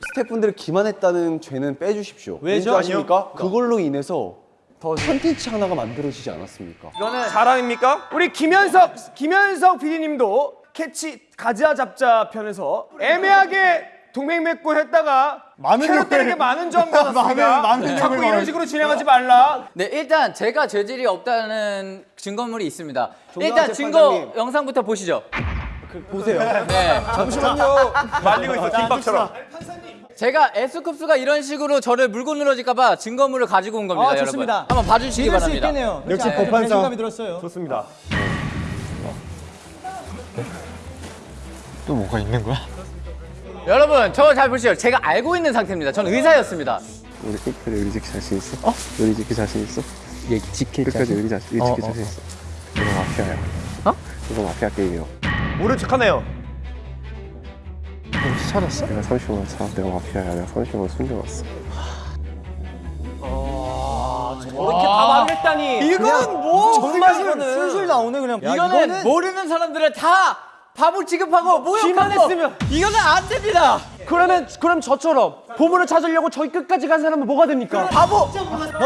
[SPEAKER 3] 스태프분들을 기만했다는 죄는 빼주십시오.
[SPEAKER 8] 왜죠?
[SPEAKER 3] 아십니까? 그걸로 인해서 더 컨텐츠 하나가 만들어지지 않았습니까?
[SPEAKER 6] 자랑입니까?
[SPEAKER 4] 우리 김현석 김현석 PD님도 캐치 가자 잡자 편에서 애매하게 동맹 맺고 했다가
[SPEAKER 8] 많은
[SPEAKER 4] 캐럿들에게 많은 점 받았습니다.
[SPEAKER 8] 많은- 많은
[SPEAKER 4] 자꾸 이런 식으로 진행하지 말라.
[SPEAKER 1] 네, 일단 제가 죄질이 없다는 증거물이 있습니다. 일단 증거
[SPEAKER 3] 재판장님.
[SPEAKER 1] 영상부터 보시죠.
[SPEAKER 3] 보세요.
[SPEAKER 1] 네.
[SPEAKER 3] 잠시만요.
[SPEAKER 6] 말리고 있어 김밥처럼.
[SPEAKER 1] 제가 S급수가 이런 식으로 저를 물고 늘어질까봐 증거물을 가지고 온 겁니다,
[SPEAKER 8] 아,
[SPEAKER 1] 여러분.
[SPEAKER 8] 좋습니다.
[SPEAKER 1] 한번 봐주시기
[SPEAKER 8] 믿을 수
[SPEAKER 1] 바랍니다.
[SPEAKER 8] 있겠네요.
[SPEAKER 6] 역시
[SPEAKER 8] 네,
[SPEAKER 6] 법판상.
[SPEAKER 8] 배신감이 들었어요.
[SPEAKER 6] 좋습니다.
[SPEAKER 1] 여러분, 저 잘 보시죠. 제가 알고 있는 상태입니다. 저는 의사였습니다.
[SPEAKER 9] 우리 끝까지 의리 지킬 자신 있어? 어? 의리 지킬 자신 있어? 얘 지킬 끝까지 의리, 자, 의리 지킬 자신 있어? 이거 마피아야. 어? 이거 마피아 게임이야.
[SPEAKER 6] 모른 척하네요.
[SPEAKER 9] 혹시 찾았어? 내가 30만 차. 내가 마피아야. 내가 30만 숨겨놨어.
[SPEAKER 6] 이렇게 다 말을 했다니.
[SPEAKER 8] 이건 뭐 정말 술술 나오네 그냥.
[SPEAKER 1] 이거는, 모르는 사람들을 다 바보 취급하고 모욕하고 이거는 안 됩니다.
[SPEAKER 4] 그러면 그럼 저처럼 보물을 찾으려고 저기 끝까지 간 사람은 뭐가 됩니까? 바보.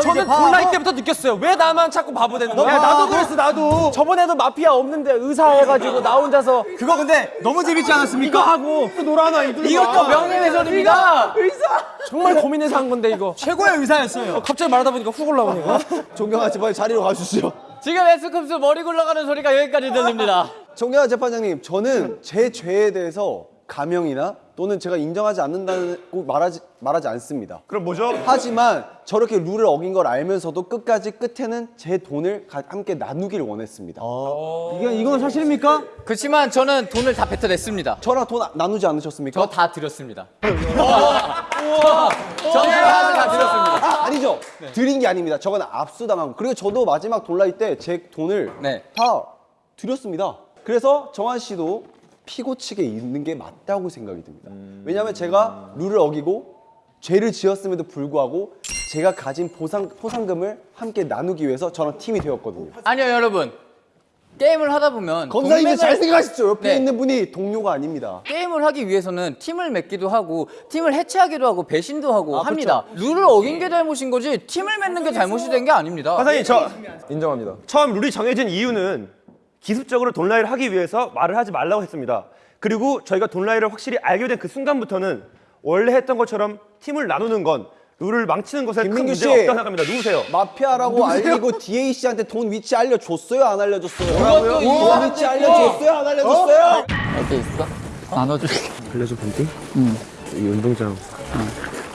[SPEAKER 6] 저는 돌라이 때부터 느꼈어요. 왜 나만 자꾸 바보 되는 거야?
[SPEAKER 4] 야 나도 그랬어 나도. 저번에도 마피아 없는데 의사 해가지고 나 혼자서
[SPEAKER 8] 그거 근데 너무 재밌지 않았습니까?
[SPEAKER 4] 이거 하고 놀아나 이들.
[SPEAKER 1] 이것도 명예훼손입니다.
[SPEAKER 4] 정말 고민해서 한 건데 이거.
[SPEAKER 8] 최고의 의사였어요.
[SPEAKER 4] 갑자기 말하다 보니까 훅 올라오네. 이거.
[SPEAKER 3] 존경한 재판장 자리로 가주시죠.
[SPEAKER 1] 지금 S급수 머리 굴러가는 소리가 여기까지 들립니다.
[SPEAKER 3] 존경한 재판장님, 저는 제 죄에 대해서 가명이나 또는 제가 인정하지 않는다고 말하지 말하지 않습니다.
[SPEAKER 6] 그럼 뭐죠?
[SPEAKER 3] 하지만 저렇게 룰을 어긴 걸 알면서도 끝까지 끝에는 제 돈을 가- 함께 나누기를 원했습니다.
[SPEAKER 8] 이건 이건 사실입니까?
[SPEAKER 1] 그렇지만 저는 돈을 다 뱉어냈습니다.
[SPEAKER 3] 저랑 돈 나- 나누지 않으셨습니까?
[SPEAKER 1] 저 다 드렸습니다. 저는 다 드렸습니다.
[SPEAKER 3] 아, 아니죠. 드린 게 아닙니다. 저건 압수당한 거. 그리고 저도 마지막 돌라이 때 제 돈을
[SPEAKER 1] 네.
[SPEAKER 3] 다 드렸습니다. 그래서 정한 씨도 피고 측에 있는 게 맞다고 생각이 듭니다. 왜냐하면 제가 룰을 어기고 죄를 지었음에도 불구하고 제가 가진 보상 포상금을 함께 나누기 위해서 저랑 팀이 되었거든요.
[SPEAKER 1] 아니요, 여러분. 게임을 하다 보면 동맹을-
[SPEAKER 3] 잘 생각하십시오. 옆에
[SPEAKER 1] 네.
[SPEAKER 3] 있는 분이 동료가 아닙니다.
[SPEAKER 1] 게임을 하기 위해서는 팀을 맺기도 하고 팀을 해체하기도 하고 배신도 하고 합니다. 룰을 어긴 게 잘못인 거지 팀을 맺는 게 잘못이 된 게 아닙니다.
[SPEAKER 6] 판사님 저
[SPEAKER 5] 인정합니다.
[SPEAKER 6] 처음 룰이 정해진 이유는 기습적으로 돈라이를 하기 위해서 말을 하지 말라고 했습니다. 그리고 저희가 돈라이를 확실히 알게 된 그 순간부터는 원래 했던 것처럼 팀을 나누는 건 룰을 망치는 것에 큰
[SPEAKER 3] 씨.
[SPEAKER 6] 없다고 생각합니다. 누구세요?
[SPEAKER 3] 마피아라고 알리고 DA 씨한테 돈 위치 알려줬어요? 안 알려줬어요?
[SPEAKER 1] 이유가
[SPEAKER 3] 돈 위치 알려줬어요? 안 알려줬어요?
[SPEAKER 1] 어디 있어? 나눠줄게.
[SPEAKER 9] 빌려줘 본디? 응. 이 운동장.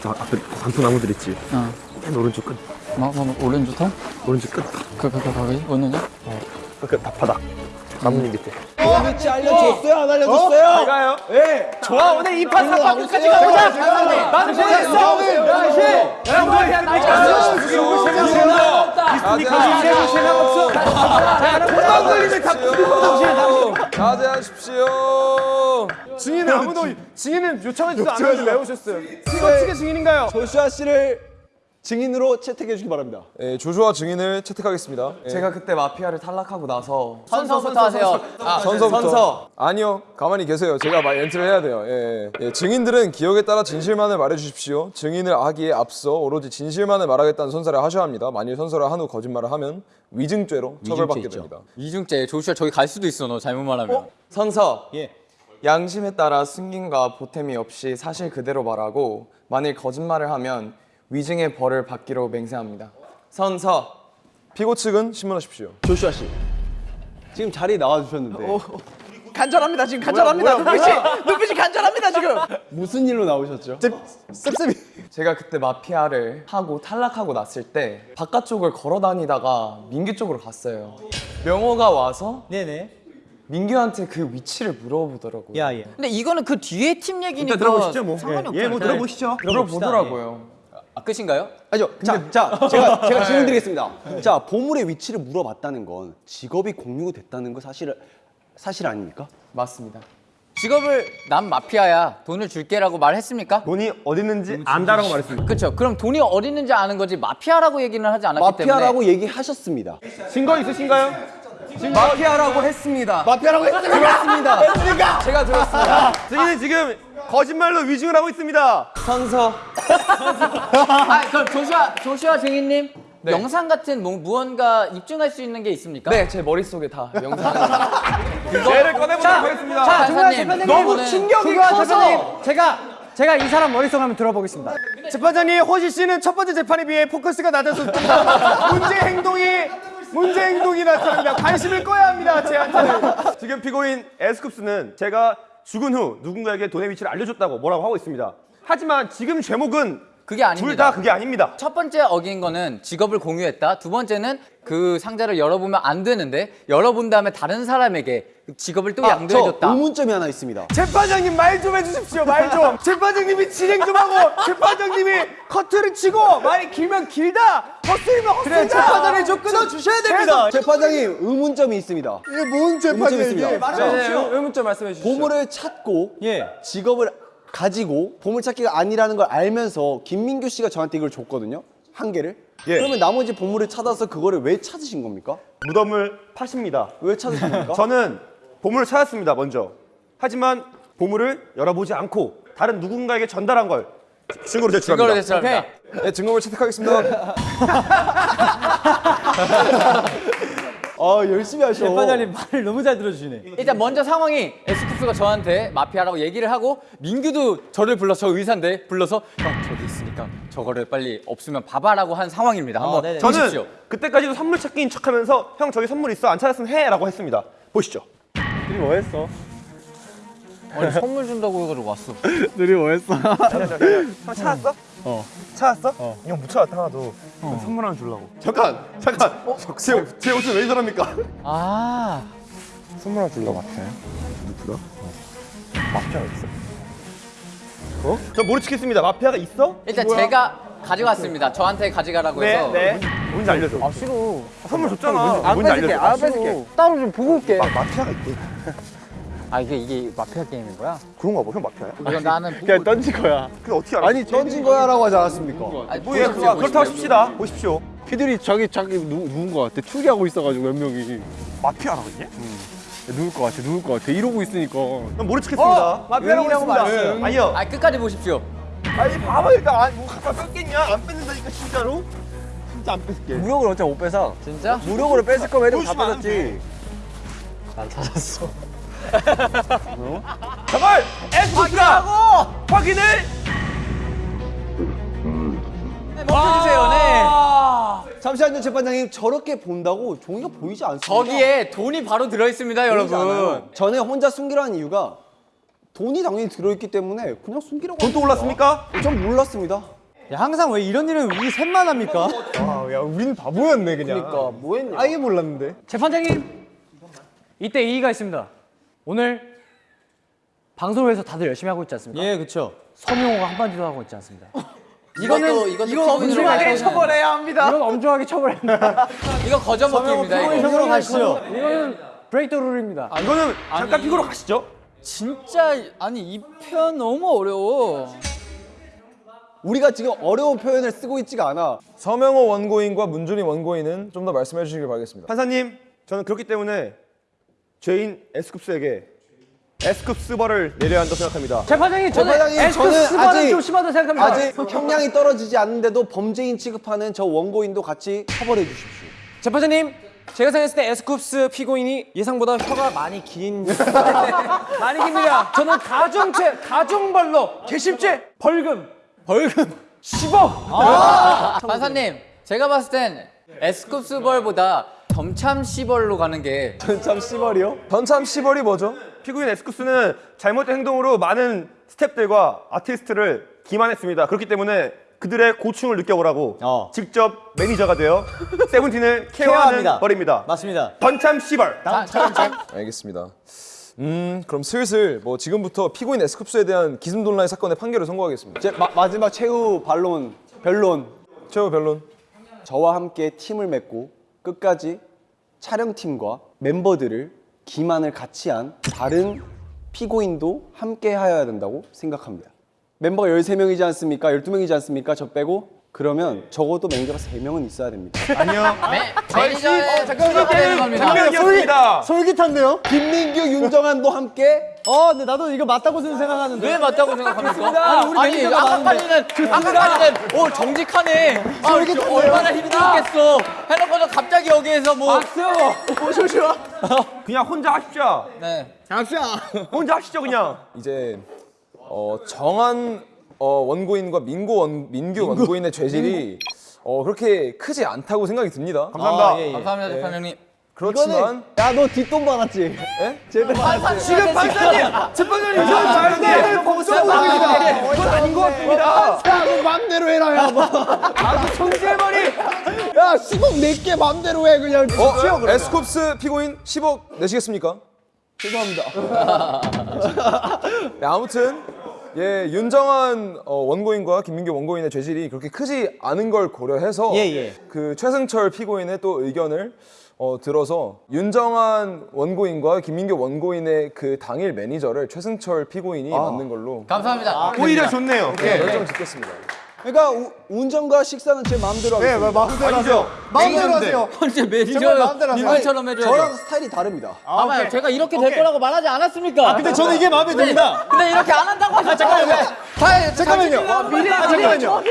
[SPEAKER 9] 저 앞에 단풍 나무들 있지? 어.
[SPEAKER 6] 오른쪽 끝.
[SPEAKER 1] 뭐, 뭐, 오렌지 통?
[SPEAKER 6] 오른쪽 끝.
[SPEAKER 1] 그, 그, 그, 거기? 어느냐?
[SPEAKER 6] 끝. 다 바닥. 나뭇잎 밑에.
[SPEAKER 3] 위치 알려줬어요? 안 알려줬어요?
[SPEAKER 6] 가요.
[SPEAKER 4] 좋아 오늘 이파 삼파 끝까지 가보자. 나는 보냈어.
[SPEAKER 5] 자제하십시오.
[SPEAKER 4] 증인은 아무도 증인은 요청하지도 않았는데 왜 오셨어요? 이거 측의 증인인가요?
[SPEAKER 3] 조슈아 씨를 증인으로 채택해 주기 바랍니다.
[SPEAKER 5] 예, 조슈아 증인을 채택하겠습니다. 예.
[SPEAKER 9] 제가 그때 마피아를 탈락하고 나서
[SPEAKER 1] 선서부터 하세요. 아,
[SPEAKER 5] 선서부터.
[SPEAKER 9] 선서.
[SPEAKER 5] 아니요, 가만히 계세요. 제가 말 엔트를 해야 돼요. 예, 예. 증인들은 기억에 따라 진실만을 말해 주십시오. 증인을 하기에 앞서 오로지 진실만을 말하겠다는 선서를 하셔야 합니다. 만일 선서를 한 후 거짓말을 하면 위증죄로 처벌받게 됩니다.
[SPEAKER 1] 이중죄 조슈아 저기 갈 수도 있어 너 잘못 말하면.
[SPEAKER 9] 선서.
[SPEAKER 8] 예.
[SPEAKER 9] 양심에 따라 승인과 보탬이 없이 사실 그대로 말하고 만일 거짓말을 하면 위증의 벌을 받기로 맹세합니다. 선서.
[SPEAKER 5] 피고 측은 신문하십시오.
[SPEAKER 3] 조슈아 씨. 지금 자리에 나와 주셨는데
[SPEAKER 7] 간절합니다 지금 간절합니다 눈빛이 눈빛이 간절합니다 지금.
[SPEAKER 3] 무슨 일로 나오셨죠?
[SPEAKER 9] 제가 그때 마피아를 하고 탈락하고 났을 때 바깥쪽을 걸어 다니다가 민규 쪽으로 갔어요. 명호가 와서
[SPEAKER 8] 네네.
[SPEAKER 9] 민규한테 그 위치를 물어보더라고요.
[SPEAKER 8] 야 예.
[SPEAKER 1] 근데 이거는 그 뒤에 팀 얘기니까
[SPEAKER 6] 일단 들어보시죠 뭐.
[SPEAKER 1] 상관이
[SPEAKER 6] 예, 예, 뭐
[SPEAKER 1] 없잖아요.
[SPEAKER 6] 들어보시죠.
[SPEAKER 9] 물어보더라고요.
[SPEAKER 1] 아, 끝인가요?
[SPEAKER 3] 아니요. 자, 자, 제가 제가 질문 드리겠습니다. 자, 보물의 위치를 물어봤다는 건 직업이 공유가 됐다는 거 사실 사실 아닙니까?
[SPEAKER 9] 맞습니다.
[SPEAKER 1] 직업을 난 마피아야 돈을 줄게라고 말했습니까?
[SPEAKER 6] 돈이 어디 있는지 안다라고 말했습니다.
[SPEAKER 1] 그렇죠. 그럼 돈이 어디 있는지 아는 거지 마피아라고 얘기는 하지 않았기 때문에
[SPEAKER 3] 마피아라고 얘기하셨습니다.
[SPEAKER 4] 증거 있으신가요?
[SPEAKER 9] 마피아라고 했습니다.
[SPEAKER 3] 마피아라고 했습니다.
[SPEAKER 9] 들었습니다. 제가 들었습니다.
[SPEAKER 6] 증인은 지금 거짓말로 위증을 하고 있습니다.
[SPEAKER 9] 선서.
[SPEAKER 1] 아 그럼 조슈아 조슈아 증인님 영상 같은 뭐, 무언가 입증할 수 있는 게 있습니까?
[SPEAKER 9] 네, 제 머릿속에 다 영상.
[SPEAKER 6] 죄를 꺼내보도록 하겠습니다.
[SPEAKER 2] 자, 재판장님.
[SPEAKER 1] 너무
[SPEAKER 2] 충격이 대표님, 제가 제가 이 사람 머릿속 한번 들어보겠습니다.
[SPEAKER 4] 재판장님 호시 씨는 첫 번째 재판에 비해 포커스가 낮아서 문제 행동이 문제 행동이 나타납니다. 관심을 꺼야 합니다. 제한테는.
[SPEAKER 6] 지금 피고인 에스쿱스는 제가 죽은 후 누군가에게 돈의 위치를 알려줬다고 뭐라고 하고 있습니다. 하지만 지금 죄목은
[SPEAKER 1] 그게 아닙니다.
[SPEAKER 6] 둘 다 그게 아닙니다.
[SPEAKER 1] 첫 번째 어긴 거는 직업을 공유했다. 두 번째는 그 상자를 열어보면 안 되는데 열어본 다음에 다른 사람에게 직업을 또
[SPEAKER 3] 아, 저
[SPEAKER 1] 양도해줬다.
[SPEAKER 3] 의문점이 하나 있습니다.
[SPEAKER 4] 재판장님 말 좀 해주십시오. 말 좀. 재판장님이 진행 좀 하고 재판장님이 커트를 치고 말이 길면 길다. 헛소리면 헛소리다.
[SPEAKER 7] 재판장님 좀 끊어 주셔야 됩니다.
[SPEAKER 3] 재판장님 의문점이 있습니다.
[SPEAKER 4] 이게 뭔
[SPEAKER 3] 의문점이 있습니다.
[SPEAKER 8] 네, 의문점 말씀해 주시죠.
[SPEAKER 3] 보물을 찾고
[SPEAKER 8] 예.
[SPEAKER 3] 직업을 가지고 보물찾기가 아니라는 걸 알면서 김민규 씨가 저한테 이걸 줬거든요. 한 개를.
[SPEAKER 6] 예.
[SPEAKER 3] 그러면 나머지 보물을 찾아서 그거를 왜 찾으신 겁니까?
[SPEAKER 6] 무덤을 파십니다.
[SPEAKER 3] 왜 찾으신 겁니까?
[SPEAKER 6] 저는 보물을 찾았습니다. 먼저. 하지만 보물을 열어보지 않고 다른 누군가에게 전달한 걸 증거로 제출합니다.
[SPEAKER 1] 증거로 제출합니다.
[SPEAKER 5] 네, 증거물 채택하겠습니다.
[SPEAKER 3] 아 열심히 하셔.
[SPEAKER 8] 재판장님 말을 너무 잘 들어주시네.
[SPEAKER 1] 일단 먼저 상황이 에스쿱스가 저한테 마피아라고 얘기를 하고 민규도 저를 불러서 저 의사인데 불러서 형 저기 있으니까 저거를 빨리 없으면 봐봐라고 한 상황입니다. 한번. 보십시오.
[SPEAKER 6] 저는 그때까지도 선물 찾기인 척하면서 형 저기 선물 있어 안 찾았으면 해라고 했습니다. 보시죠.
[SPEAKER 1] 아니, 선물 준다고 해가지고 왔어.
[SPEAKER 6] 형 찾았어? 어. 찾았어? 어. 형못 찾았다 하나도. 선물 하나 주려고. 잠깐, 잠깐. 제, 제 옷은 왜 저럽니까?
[SPEAKER 1] 아
[SPEAKER 9] 선물 하나 주려고 마피아요?
[SPEAKER 6] 마피아가 있어? 어? 저 모르 치겠습니다. 마피아가 있어?
[SPEAKER 1] 일단
[SPEAKER 6] 뭐야?
[SPEAKER 1] 제가 가져갔습니다. 저한테 가져가라고
[SPEAKER 6] 네,
[SPEAKER 1] 해서
[SPEAKER 6] 네. 뭔지 알려줘. 아 싫어. 선물 줬잖아. 뭔지 알려줘.
[SPEAKER 2] 안 뺏을게. 따로 좀 보고 올게.
[SPEAKER 6] 마, 마피아가 있대.
[SPEAKER 2] 아 이게 이게 마피아 게임인 거야?
[SPEAKER 6] 그런가 봐. 형 마피아야?
[SPEAKER 1] 이건 나는 보고
[SPEAKER 6] 던진 거야. 근데 어떻게 알아?
[SPEAKER 3] 아니 던진 거야라고 하지 않았습니까?
[SPEAKER 1] 아니,
[SPEAKER 6] 뭐 예,
[SPEAKER 1] 보십시오,
[SPEAKER 6] 그렇다고
[SPEAKER 1] 보십시오.
[SPEAKER 10] 피들이 자기 자기 누, 누군 것 같아 추리하고 있어가지고 몇 명이
[SPEAKER 6] 마피아라고 했냐?
[SPEAKER 10] 누굴 것 같아 누굴 것 같아 이러고 있으니까
[SPEAKER 6] 난 모르 치겠습니다.
[SPEAKER 4] 마피아라고 했습니다.
[SPEAKER 6] 네. 아니요.
[SPEAKER 1] 아 끝까지 보십시오.
[SPEAKER 6] 아니 봐봐 일단 아니 뭐 갖다 뺐겠냐? 안 뺐는다니까 진짜로? 진짜 안 뺐을게.
[SPEAKER 10] 무력을 어차피 못 빼서
[SPEAKER 1] 진짜?
[SPEAKER 10] 무력으로 뺏을 거면 애들 다
[SPEAKER 6] 보시면 안
[SPEAKER 10] 뺏었 지
[SPEAKER 6] 정말 에스쿠스가 확인을
[SPEAKER 1] 멈춰주세요. 네.
[SPEAKER 3] 잠시만요 재판장님 저렇게 본다고 종이가 보이지 않습니다.
[SPEAKER 1] 저기에 돈이 바로 들어 있습니다,
[SPEAKER 3] 보이지
[SPEAKER 1] 여러분.
[SPEAKER 3] 않아요. 전에 혼자 숨기라는 이유가 돈이 당연히 들어있기 때문에 그냥 숨기라고
[SPEAKER 6] 돈도. 올랐습니까?
[SPEAKER 3] 전 몰랐습니다.
[SPEAKER 8] 야, 항상 왜 이런 일은 우리 셋만 합니까?
[SPEAKER 4] 아, 야, 우린 바보였네 그냥.
[SPEAKER 3] 그러니까 뭐 했냐?
[SPEAKER 4] 아예 몰랐는데.
[SPEAKER 2] 재판장님 이때 이의가 있습니다. 오늘 방송을 위해서 다들 열심히 하고 있지 않습니까?
[SPEAKER 8] 예, 그렇죠.
[SPEAKER 2] 서명호가 한마디도 하고 있지 않습니다.
[SPEAKER 1] 이거는 이건
[SPEAKER 2] 이건 엄중하게
[SPEAKER 4] 처벌해야 합니다.
[SPEAKER 2] 이건 엄중하게 처벌합니다.
[SPEAKER 1] 이거 거저 먹기입니다. 이거.
[SPEAKER 8] 피고로 가시죠.
[SPEAKER 2] 이거는 브레이크 룰입니다.
[SPEAKER 6] 아, 이거는 잠깐 피고로 가시죠.
[SPEAKER 1] 진짜 아니 이 표현 너무 어려워.
[SPEAKER 3] 우리가 지금 어려운 표현을 쓰고 있지가 않아.
[SPEAKER 5] 서명호 원고인과 문준희 원고인은 좀 더 말씀해 주시길 바라겠습니다.
[SPEAKER 6] 판사님, 저는 그렇기 때문에 죄인 에스쿱스에게 에스쿱스벌을 내려야 한다고 생각합니다.
[SPEAKER 2] 재판장님 저는
[SPEAKER 3] 재판장님,
[SPEAKER 2] 스바는
[SPEAKER 3] 아직-
[SPEAKER 2] 좀 심하다고 생각합니다.
[SPEAKER 3] 아직 형량이 떨어지지 않는데도 범죄인 취급하는 저 원고인도 같이 처벌해 주십시오.
[SPEAKER 4] 재판장님, 제가 생각했을 때 에스쿱스 피고인이 예상보다 혀가 많이 긴 많이 깁니다. 저는 가중죄, 가중벌로 개심죄, 벌금, 벌금 10억.
[SPEAKER 1] 판사님, 제가 봤을 땐 에스쿱스 벌보다 점참 시벌로 가는 게
[SPEAKER 3] 전참 씨벌이요?
[SPEAKER 5] 전참 시벌이 뭐죠?
[SPEAKER 6] 피고인 에스쿱스는 잘못된 행동으로 많은 스탭들과 아티스트를 기만했습니다. 그렇기 때문에 그들의 고충을 느껴보라고
[SPEAKER 8] 어.
[SPEAKER 6] 직접 매니저가 되어 세븐틴을 케어하는
[SPEAKER 8] 케어합니다.
[SPEAKER 6] 벌입니다.
[SPEAKER 8] 맞습니다.
[SPEAKER 6] 번참 시벌.
[SPEAKER 5] 알겠습니다. 음, 그럼 슬슬 뭐 지금부터 피고인 에스쿱스에 대한 기승돈라의 사건의 판결을 선고하겠습니다.
[SPEAKER 3] 제 마, 마지막 최후 반론, 변론.
[SPEAKER 5] 최후 변론.
[SPEAKER 3] 저와 함께 팀을 맺고 끝까지 촬영팀과 멤버들을 기만을 같이 한 다른 피고인도 함께 하여야 된다고 생각합니다. 멤버가 13명이지 않습니까? 12명이지 않습니까? 저 빼고 그러면 적어도 매니저가 3명은 있어야 됩니다.
[SPEAKER 6] 아니요.
[SPEAKER 1] 매니저의 수가 되는 겁니다.
[SPEAKER 6] 분명이었습니다.
[SPEAKER 8] 솔깃한데요?
[SPEAKER 3] 김민규, 윤정한도 함께
[SPEAKER 8] 어, 근데 나도 이거 맞다고 생각하는데.
[SPEAKER 1] 왜 맞다고 생각합니까?
[SPEAKER 8] 아니, 우리
[SPEAKER 1] 아니 아까까지는 오 정직하네. 아 얼마나 힘들었겠어. 해놓고서 갑자기 여기에서 뭐
[SPEAKER 6] 그냥 혼자 하십시오.
[SPEAKER 1] 네.
[SPEAKER 6] 혼자 하시죠 그냥.
[SPEAKER 5] 이제 어, 정한 어, 원고인과 민고 원, 민규 원고인의 죄질이 어, 그렇게 크지 않다고 생각이 듭니다.
[SPEAKER 6] 감사합니다.
[SPEAKER 8] 아, 예, 예.
[SPEAKER 1] 감사합니다 재판장님.
[SPEAKER 5] 그렇지만
[SPEAKER 3] 야너 뒷돈 받았지?
[SPEAKER 1] 지금
[SPEAKER 4] 지금 판사님, 재판장님 이거 말대 법사부입니다. 이건 아닌 것 같습니다.
[SPEAKER 10] 야너 맘대로 해라 야 뭐.
[SPEAKER 4] 아주 청재머리.
[SPEAKER 10] 야 10억 내게 맘대로 해 그냥
[SPEAKER 5] 어, 에스쿱스 피고인 10억 내시겠습니까?
[SPEAKER 3] 죄송합니다.
[SPEAKER 5] 네, 아무튼 예 윤정한 어, 원고인과 김민규 원고인의 죄질이 그렇게 크지 않은 걸 고려해서
[SPEAKER 8] 예, 예.
[SPEAKER 5] 그 최승철 피고인의 또 의견을 어, 들어서 윤정한 원고인과 김민규 원고인의 그 당일 매니저를 최승철 피고인이 맡는 걸로
[SPEAKER 1] 감사합니다.
[SPEAKER 6] 오히려 좋네요.
[SPEAKER 5] 네, 결정 짓겠습니다.
[SPEAKER 3] 그러니까 우- 운전과 식사는 제 마음대로 하겠습니다.
[SPEAKER 10] 마음대로 하세요 마음대로 하세요
[SPEAKER 1] 언제 매니저
[SPEAKER 10] 하세요.
[SPEAKER 1] 님들처럼 해줘야
[SPEAKER 3] 저랑
[SPEAKER 1] 돼.
[SPEAKER 3] 스타일이 다릅니다.
[SPEAKER 1] 아봐요 제가 이렇게 될 거라고 말하지 않았습니까?
[SPEAKER 8] 근데 저는 이게 마음에 듭니다.
[SPEAKER 1] 근데 이렇게 안 한다고 하셨 잠깐만요.
[SPEAKER 10] 잠깐만요
[SPEAKER 1] 미리
[SPEAKER 10] 아, 잠깐만요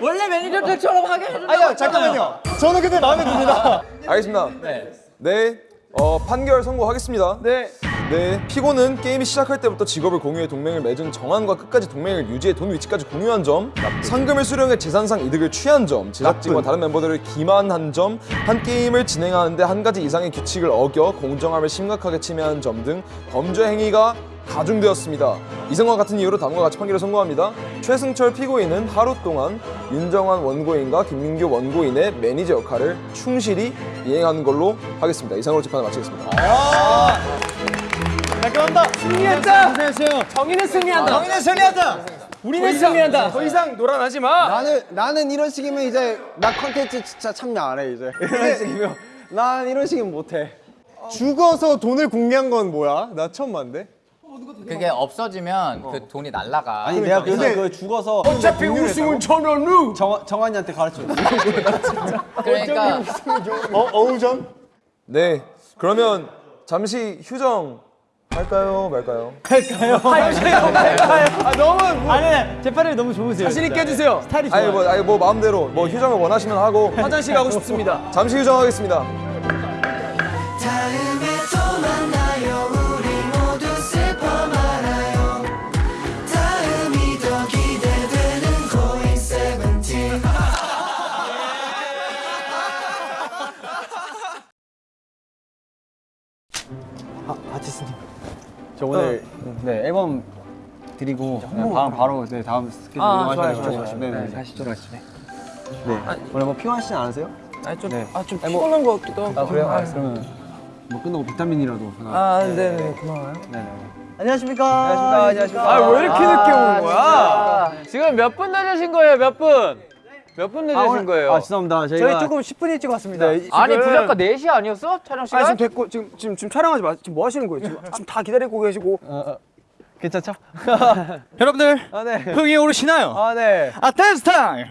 [SPEAKER 1] 원래 매니저들처럼 하게 해준다고
[SPEAKER 10] 아니요 잠깐만요 저는 근데 마음에 듭니다
[SPEAKER 5] 알겠습니다.
[SPEAKER 1] 네.
[SPEAKER 5] 네, 어, 판결 선고하겠습니다.
[SPEAKER 4] 네.
[SPEAKER 5] 네, 피고는 게임이 시작할 때부터 직업을 공유해 동맹을 맺은 정한과 끝까지 동맹을 유지해 돈 위치까지 공유한 점, 상금을 수령해 재산상 이득을 취한 점, 제작진과 다른 멤버들을 기만한 점, 한 게임을 진행하는데 한 가지 이상의 규칙을 어겨 공정함을 심각하게 침해한 점 등 범죄 행위가 가중되었습니다. 이상과 같은 이유로 다음과 같이 판결을 선고합니다. 최승철 피고인은 하루 동안 윤정한 원고인과 김민규 원고인의 매니저 역할을 충실히 이행하는 걸로 하겠습니다. 이상으로 재판을 마치겠습니다.
[SPEAKER 8] 깔끔합니다. 승리했다. 고생했어요.
[SPEAKER 4] 정의는 승리한다.
[SPEAKER 8] 정의는 승리한다. 우리는 승리한다.
[SPEAKER 4] 더 이상 놀아나지 마.
[SPEAKER 3] 나는 나는 이런 식이면 이제 나 컨텐츠 진짜 참여 안 해 이제. 이런 식이면 난 이런 식이면 못 해.
[SPEAKER 10] 죽어서 돈을 공개한 건 뭐야? 나 처음 봤는데
[SPEAKER 1] 그게 없어지면 그 돈이 날라가.
[SPEAKER 3] 아니 내가 그래서 그 죽어서
[SPEAKER 4] 어차피 우승은 전원우.
[SPEAKER 3] 정 정한이한테 가르쳐 줬어.
[SPEAKER 1] 그러니까
[SPEAKER 10] 어? 어우전?
[SPEAKER 5] 네, 그러면 잠시 휴정 할까요, 말까요?
[SPEAKER 4] 아 너무
[SPEAKER 8] 아니, 아니, 재판이 너무 좋으세요.
[SPEAKER 4] 자신 있게. 해주세요.
[SPEAKER 8] 스타일이 좋아요.
[SPEAKER 5] 아니 뭐, 아니 뭐 마음대로 뭐 휴정을 원하시면 하고
[SPEAKER 4] 화장실 가고 싶습니다.
[SPEAKER 5] 잠시 휴정하겠습니다.
[SPEAKER 3] 저 오늘 네 앨범
[SPEAKER 10] 드리고 다음 바로 네 다음 스케줄
[SPEAKER 2] 아,
[SPEAKER 10] 이동하셔야 돼요.
[SPEAKER 2] 좋아요, 좋아요.
[SPEAKER 10] 네,
[SPEAKER 2] 네,
[SPEAKER 10] 가시죠.
[SPEAKER 3] 네. 오늘 뭐 피곤하시진 않으세요?
[SPEAKER 7] 아좀
[SPEAKER 10] 네.
[SPEAKER 7] 아, 좀 피곤한 것 같기도 하고.
[SPEAKER 10] 아 그래요? 아, 그러면 뭐 끝나고 비타민이라도 하나.
[SPEAKER 7] 아, 네, 네, 고마워요.
[SPEAKER 10] 네네.
[SPEAKER 2] 안녕하십니까.
[SPEAKER 3] 안녕하십니까. 안녕하십니까.
[SPEAKER 4] 아 왜 이렇게 늦게 오는 거야?
[SPEAKER 1] 지금 몇분 늦으신 거예요? 몇 분? 몇 분 늦으신 거예요?
[SPEAKER 3] 아 죄송합니다. 저희가
[SPEAKER 2] 저희 조금 10분 일찍 왔습니다.
[SPEAKER 1] 아니 부작가 4시 아니었어? 촬영 시간?
[SPEAKER 4] 아 지금 됐고 지금 지금 지금 촬영하지 마. 지금 뭐 하시는 거예요? 지금 지금 다 기다리고 계시고.
[SPEAKER 3] 괜찮죠?
[SPEAKER 8] 여러분들
[SPEAKER 3] 아 네.
[SPEAKER 8] 흥이 오르시나요?
[SPEAKER 3] 아 네.
[SPEAKER 8] 아 댄스 타임!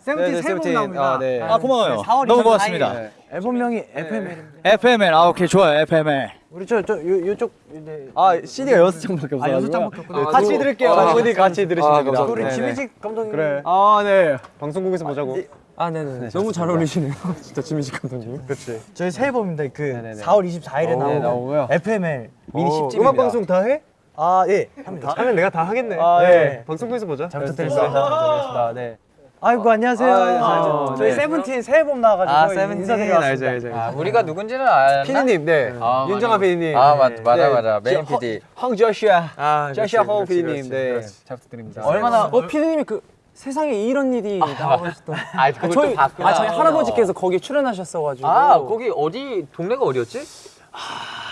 [SPEAKER 2] 세븐틴
[SPEAKER 3] 네,
[SPEAKER 2] 새 앨범
[SPEAKER 3] 세븐틴.
[SPEAKER 2] 나옵니다.
[SPEAKER 3] 아, 네.
[SPEAKER 8] 아 고마워요.
[SPEAKER 2] 4월
[SPEAKER 8] 너무
[SPEAKER 2] 24일.
[SPEAKER 8] 고맙습니다.
[SPEAKER 3] 네.
[SPEAKER 2] 앨범명이 FML.
[SPEAKER 8] FML 아 오케이 좋아요 FML.
[SPEAKER 2] 우리 저저 요쪽 네.
[SPEAKER 3] 아 CD가 여섯 장밖에 없어요.
[SPEAKER 2] 아 여섯 장밖에 없구나.
[SPEAKER 3] 같이 들을게요. 장군이 같이 들으시면 됩니다.
[SPEAKER 2] 우리
[SPEAKER 3] 네, 네.
[SPEAKER 2] 지미집 감독님.
[SPEAKER 3] 그래. 아 네. 방송국에서 보자고.
[SPEAKER 7] 아, 네, 네.
[SPEAKER 3] 너무 잘 어울리시네요. 진짜 지미집 감독님. 그렇지.
[SPEAKER 2] 저희 새 앨범입니다. 그
[SPEAKER 3] 네네네.
[SPEAKER 2] 4월 24일에
[SPEAKER 3] 네,
[SPEAKER 2] 나오는
[SPEAKER 3] 나오고요.
[SPEAKER 2] FML 미니 10집입니다.
[SPEAKER 3] 음악 방송 다 해?
[SPEAKER 2] 아 예. 합니다.
[SPEAKER 3] 하면 내가 다 하겠네. 아
[SPEAKER 2] 네.
[SPEAKER 3] 네. 방송국에서 보자.
[SPEAKER 2] 잘 부탁드립니다.
[SPEAKER 3] 네.
[SPEAKER 2] 아이고 안녕하세요.
[SPEAKER 3] 아, 네, 잘
[SPEAKER 2] 저희
[SPEAKER 3] 네.
[SPEAKER 2] 세븐틴 새 앨범 나와가지고
[SPEAKER 3] 아 세븐틴
[SPEAKER 2] 인사드리러
[SPEAKER 3] 알죠
[SPEAKER 2] 왔습니다.
[SPEAKER 3] 알죠.
[SPEAKER 1] 아, 우리가 누군지는 알나?
[SPEAKER 3] 피디님 네.
[SPEAKER 1] 아,
[SPEAKER 3] 윤정아
[SPEAKER 1] 맞아.
[SPEAKER 3] 피디님.
[SPEAKER 1] 아 맞, 맞아
[SPEAKER 3] 네.
[SPEAKER 1] 맞아 메인
[SPEAKER 3] 저-
[SPEAKER 1] PD
[SPEAKER 3] 황 조슈아.
[SPEAKER 4] 아,
[SPEAKER 3] 홍
[SPEAKER 4] 그렇지,
[SPEAKER 3] 피디님. 네. 잘 부탁드립니다.
[SPEAKER 1] 얼마나
[SPEAKER 7] 어, 피디님이 그 세상에 이런 일이 나오셨던.
[SPEAKER 1] 아 그걸
[SPEAKER 7] 저희
[SPEAKER 1] 봤구나
[SPEAKER 7] 아, 저희 할아버지께서 거기 출연하셨어 가지고.
[SPEAKER 1] 아 거기 어디 동네가 어디였지?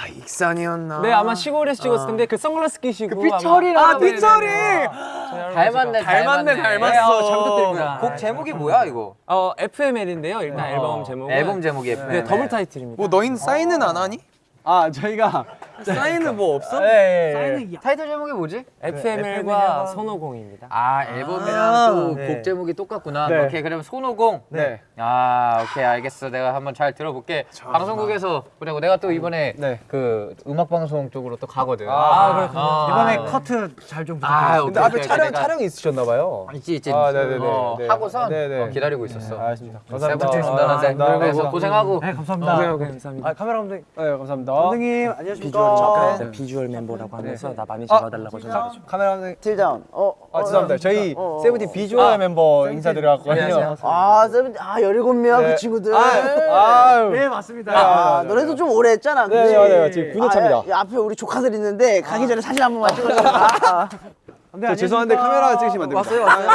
[SPEAKER 4] 익산이었나?
[SPEAKER 7] 네, 아마 시골에서 찍었을 텐데 그 선글라스 끼시고
[SPEAKER 1] 삐처리랑
[SPEAKER 7] 아, 삐처리.
[SPEAKER 1] 닮았네
[SPEAKER 7] 닮았네, 닮았어. 잘 부탁드립니다.
[SPEAKER 1] 곡 제목이 뭐야 이거?
[SPEAKER 7] 어, FML인데요. 일단 앨범 제목은
[SPEAKER 1] 앨범 제목이 FM
[SPEAKER 7] 네, 더블 타이틀입니다.
[SPEAKER 4] 뭐 너희는 사인은 안 하니?
[SPEAKER 3] 아 저희가
[SPEAKER 4] 사인은 뭐 없어?
[SPEAKER 3] 네.
[SPEAKER 1] 타이틀 제목이 뭐지?
[SPEAKER 7] FML과 손오공입니다.
[SPEAKER 1] 아 앨범이랑 또곡
[SPEAKER 3] 네.
[SPEAKER 1] 제목이 똑같구나
[SPEAKER 3] 네.
[SPEAKER 1] 오케이 그러면 손오공
[SPEAKER 3] 네.
[SPEAKER 1] 아 오케이 알겠어 내가 한번 잘 들어볼게 방송국에서 그리고 내가 또 이번에
[SPEAKER 3] 네.
[SPEAKER 1] 그 음악 방송 쪽으로 또 가거든
[SPEAKER 3] 아,
[SPEAKER 1] 그렇구나
[SPEAKER 2] 이번에 커트
[SPEAKER 1] 잘좀아
[SPEAKER 2] 부탁드립니다.
[SPEAKER 3] 근데 앞에
[SPEAKER 1] 오케이,
[SPEAKER 3] 촬영 촬영이 있으셨나 봐요.
[SPEAKER 1] 있지 있지
[SPEAKER 3] 아, 네네네.
[SPEAKER 1] 어,
[SPEAKER 3] 네.
[SPEAKER 1] 하고선
[SPEAKER 3] 네네.
[SPEAKER 1] 어, 기다리고 있었어
[SPEAKER 3] 알겠습니다. 감사합니다.
[SPEAKER 1] 그래서 고생하고
[SPEAKER 2] 네 감사합니다.
[SPEAKER 7] 감사합니다.
[SPEAKER 2] 아 카메라 감독님.
[SPEAKER 3] 네 감사합니다.
[SPEAKER 2] 감독님 안녕하십니까.
[SPEAKER 7] 네, 비주얼 멤버라고 하면서 나 많이 잡아달라고 전화해 줘.
[SPEAKER 3] 카메라 감독님.
[SPEAKER 11] tilt down. 어.
[SPEAKER 3] 아 죄송합니다. 저희 세븐틴 비주얼 멤버 인사드려 왔거든요.
[SPEAKER 11] 아, 세븐틴. 아, 17명
[SPEAKER 3] 네.
[SPEAKER 11] 그 친구들.
[SPEAKER 3] 아유.
[SPEAKER 2] 네 맞습니다.
[SPEAKER 11] 아, 너네도 좀 오래 했잖아.
[SPEAKER 3] 네? 맞아요. 지금 9년 차입니다.
[SPEAKER 11] 아, 야, 앞에 우리 조카들 있는데 가기 전에 사진 한 번만 찍어줘. 아,
[SPEAKER 3] 저 죄송한데 카메라 찍으시면 안 됩니다. 왔어요, 왔어요.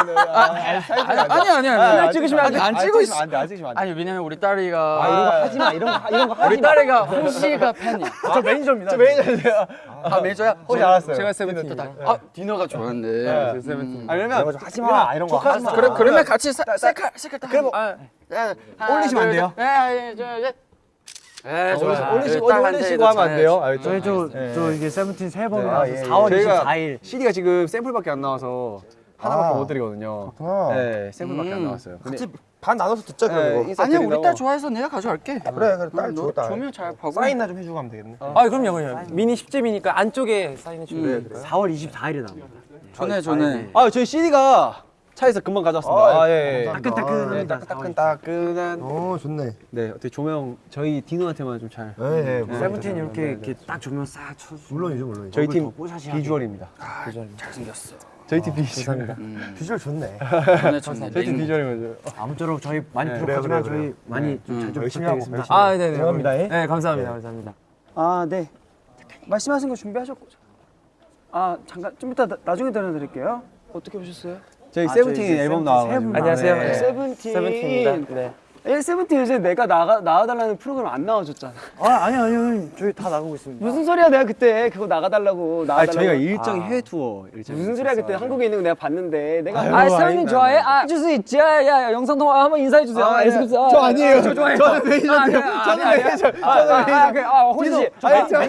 [SPEAKER 4] 아니 아니 아니.
[SPEAKER 3] 카메라 찍으시면 안 돼. 안 찍고 있어. 안 돼. 안 찍으시면 안 돼.
[SPEAKER 1] 아니 왜냐면 우리 딸이가
[SPEAKER 3] 아 이런 거 하지 마. 이런 거 이런 거 하지
[SPEAKER 1] 우리
[SPEAKER 3] 마.
[SPEAKER 1] 딸이가 홍씨가 팬이야
[SPEAKER 2] 저 매니저입니다.
[SPEAKER 3] 저 매니저세요.
[SPEAKER 1] 아 매니저야?
[SPEAKER 3] 혹시 알았어요.
[SPEAKER 4] 제가 세븐틴.
[SPEAKER 1] 아 디노가 좋았는데
[SPEAKER 3] 네.
[SPEAKER 4] 세븐틴.
[SPEAKER 3] 아 그러면 하지 마. 이런 거 하지 마.
[SPEAKER 4] 그러면 같이 사- 셀카 셀카 딱.
[SPEAKER 3] 그럼
[SPEAKER 1] 아,
[SPEAKER 3] 올리시면 안 돼요?
[SPEAKER 1] 네, 네, 네, 좋아요.
[SPEAKER 3] 올리시고 어디 올리시고 하면 안 돼요. 알죠?
[SPEAKER 2] 저희 저, 저 이게 세븐틴 새 앨범이
[SPEAKER 3] 네.
[SPEAKER 2] 나와서
[SPEAKER 3] 아, 예, 예.
[SPEAKER 2] 4월
[SPEAKER 3] 저희가
[SPEAKER 2] 24일.
[SPEAKER 3] CD가 지금 샘플밖에 안 나와서 하나밖에 못 드리거든요. 네, 샘플밖에 안 나왔어요. 근데
[SPEAKER 6] 반 나눠서 듣자
[SPEAKER 3] 네, 인사
[SPEAKER 4] 아니야 우리. 딸 좋아해서 내가 가져갈게.
[SPEAKER 6] 그래 그래
[SPEAKER 4] 딸너
[SPEAKER 6] 좋다.
[SPEAKER 4] 조명 잘 보고.
[SPEAKER 6] 사인나 좀 해주고 하면 되겠네.
[SPEAKER 7] 아, 그럼요, 그럼요. 미니 10집이니까 안쪽에 사인해 주면 돼요.
[SPEAKER 2] 4월 24일에 나옵니다.
[SPEAKER 4] 전에 전에.
[SPEAKER 3] 아 저희 CD가 차에서 금방 가져왔습니다. 아, 예, 예.
[SPEAKER 2] 따끈따끈합니다.
[SPEAKER 3] 네, 따끈따끈 따끈한.
[SPEAKER 6] 어 좋네.
[SPEAKER 3] 네, 어떻게 조명 저희 디노한테만 좀 잘.
[SPEAKER 6] 네, 네.
[SPEAKER 2] 세븐틴 이렇게 이렇게 딱 조명 싹 쳐.
[SPEAKER 6] 물론이죠 물론이죠.
[SPEAKER 3] 저희 팀. 비주얼입니다.
[SPEAKER 4] 잘 생겼어.
[SPEAKER 3] 저희 팀 비주얼.
[SPEAKER 6] 비주얼 좋네.
[SPEAKER 4] 전에 전에.
[SPEAKER 3] 저희 팀 비주얼이죠.
[SPEAKER 2] 아무쪼록 저희 많이
[SPEAKER 3] 네,
[SPEAKER 2] 부족하지만 저희 많이 좀잘
[SPEAKER 6] 열심히 하고,
[SPEAKER 2] 부탁드리겠습니다.
[SPEAKER 7] 아, 네, 네.
[SPEAKER 2] 죄송합니다.
[SPEAKER 7] 네, 감사합니다. 감사합니다.
[SPEAKER 4] 아 네. 말씀하신 거 준비하셨고. 아 잠깐 좀 이따 나, 나중에 들려드릴게요. 어떻게 오셨어요?
[SPEAKER 3] 저희
[SPEAKER 2] 아,
[SPEAKER 3] 세븐틴
[SPEAKER 2] 저희
[SPEAKER 3] 앨범
[SPEAKER 2] 세븐틴
[SPEAKER 3] 나와가지고.
[SPEAKER 2] 세븐
[SPEAKER 7] 안녕하세요.
[SPEAKER 3] 네.
[SPEAKER 4] 세븐틴.
[SPEAKER 7] 세븐틴입니다. 네.
[SPEAKER 4] 예, 세븐틴 요새 내가 나가 나와달라는 프로그램 안 나와줬잖아.
[SPEAKER 2] 아 아니 아니요 저희 다 나가고 있습니다.
[SPEAKER 4] 무슨 소리야 내가 그때 그거 나가달라고
[SPEAKER 3] 아,
[SPEAKER 4] 나와달라고.
[SPEAKER 3] 저희가 일정이 해외 투어 일정.
[SPEAKER 4] 무슨 소리야 그때 한국에 있는 거 내가 봤는데 내가
[SPEAKER 3] 아유,
[SPEAKER 4] 아 세븐틴. 좋아해? 아 해줄 수 있지 야야 영상 통화 한번 인사해 주세요.
[SPEAKER 3] 아, 네. 저 아니에요. 저 좋아해요. 저는 매니저인데요. 저는 매니저. 저는 매니저.
[SPEAKER 4] 아 호진 씨.
[SPEAKER 3] 아니, 저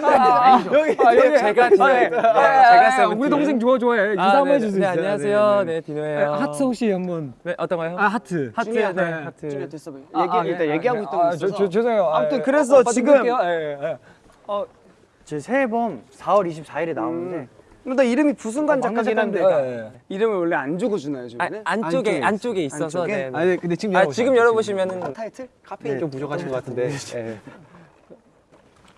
[SPEAKER 3] 여기
[SPEAKER 4] 아 여기
[SPEAKER 7] 제가
[SPEAKER 4] 아, 네.
[SPEAKER 7] 디노-
[SPEAKER 4] 아, 아,
[SPEAKER 7] 제가
[SPEAKER 4] 아,
[SPEAKER 7] 세븐틴.
[SPEAKER 4] 우리 동생 좋아 좋아해. 인사
[SPEAKER 7] 아,
[SPEAKER 4] 한번
[SPEAKER 7] 네,
[SPEAKER 4] 해줄 수
[SPEAKER 7] 네,
[SPEAKER 4] 있어요?
[SPEAKER 7] 안녕하세요. 네, 디노예요.
[SPEAKER 4] 하트 혹시 한번.
[SPEAKER 7] 네, 어떤 거요?
[SPEAKER 4] 아 하트.
[SPEAKER 7] 하트, 네,
[SPEAKER 4] 네.
[SPEAKER 7] 하트.
[SPEAKER 4] 됐어. 얘기
[SPEAKER 7] 아,
[SPEAKER 4] 일단
[SPEAKER 7] 네,
[SPEAKER 4] 얘기하고
[SPEAKER 7] 네.
[SPEAKER 4] 있던 거
[SPEAKER 7] 아,
[SPEAKER 4] 있어서.
[SPEAKER 7] 저- 저- 죄송해요.
[SPEAKER 4] 아무튼
[SPEAKER 7] 아,
[SPEAKER 4] 그래서
[SPEAKER 7] 오빠
[SPEAKER 4] 지금
[SPEAKER 7] 드릴게요. 예,
[SPEAKER 2] 제새 앨범 4월 24일에 나오는데
[SPEAKER 4] 음. 나 이름이 부순간 작가긴 한데
[SPEAKER 7] 예, 예.
[SPEAKER 4] 이름을 원래 안 주고 주나요
[SPEAKER 7] 아,
[SPEAKER 4] 지금?
[SPEAKER 7] 안쪽에 안쪽에 있어서
[SPEAKER 4] 안쪽에?
[SPEAKER 7] 네. 네.
[SPEAKER 3] 아니 근데 지금
[SPEAKER 7] 아. 지금 열어보시면은
[SPEAKER 4] 타이틀?
[SPEAKER 3] 카페인 좀 부족하신 것 같은데.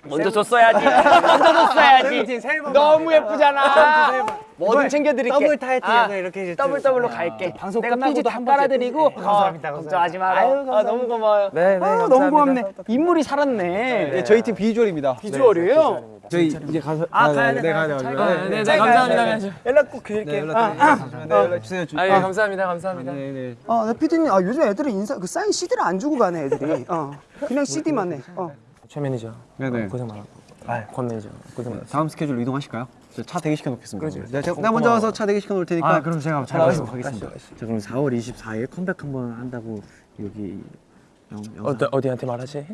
[SPEAKER 3] 예.
[SPEAKER 2] 먼저 줬어야지. 먼저 줬어야지. 너무 예쁘잖아. 뭐든 챙겨드릴게.
[SPEAKER 12] 더블 타이틀
[SPEAKER 2] 아,
[SPEAKER 12] 이렇게 이제
[SPEAKER 2] 더블 더블로 갈게.
[SPEAKER 12] 방송
[SPEAKER 2] 내가
[SPEAKER 12] 끝나고도
[SPEAKER 2] 삐지 다 깔아드리고.
[SPEAKER 12] 네, 감사합니다,
[SPEAKER 2] 어, 걱정하지 마라.
[SPEAKER 12] 아유,
[SPEAKER 2] 아,
[SPEAKER 12] 감사합니다.
[SPEAKER 2] 너무 고마워요.
[SPEAKER 12] 네, 네,
[SPEAKER 2] 아, 너무. 고맙네. 인물이 살았네.
[SPEAKER 3] 네, 저희 팀 비주얼입니다.
[SPEAKER 2] 비주얼이에요?
[SPEAKER 3] 저희 이제 가서
[SPEAKER 2] 아, 가야 돼.
[SPEAKER 3] 네, 가야 네,
[SPEAKER 2] 돼.
[SPEAKER 3] 네,
[SPEAKER 2] 잘
[SPEAKER 3] 네, 감사합니다.
[SPEAKER 2] 돼. 연락 꼭 드릴게요. 아, 아.
[SPEAKER 3] 네, 연락 주세요.
[SPEAKER 2] 아, 예, 감사합니다. 감사합니다.
[SPEAKER 3] 네, 네.
[SPEAKER 4] 어, 네, PD님, 아, 요즘 애들은 인사, 그 사인 CD를 안 주고 가네, 애들이. 어, 그냥 CD만 해. 어.
[SPEAKER 3] 최 매니저. 네, 네. 고생 많았고. 아, 권 매니저. 고생 많았어. 다음 스케줄 이동하실까요? 차 대기 시켜 놓겠습니다. 그렇지. 네, 제가, 내가 먼저 와서 차 대기 시켜 놓을 테니까.
[SPEAKER 13] 아, 그럼 제가 잘
[SPEAKER 3] 가겠습니다.
[SPEAKER 13] 가겠습니다. 자, 그럼 4월 24일 컴백 한번 한다고 여기 영,
[SPEAKER 7] 어디 어디한테 말하지?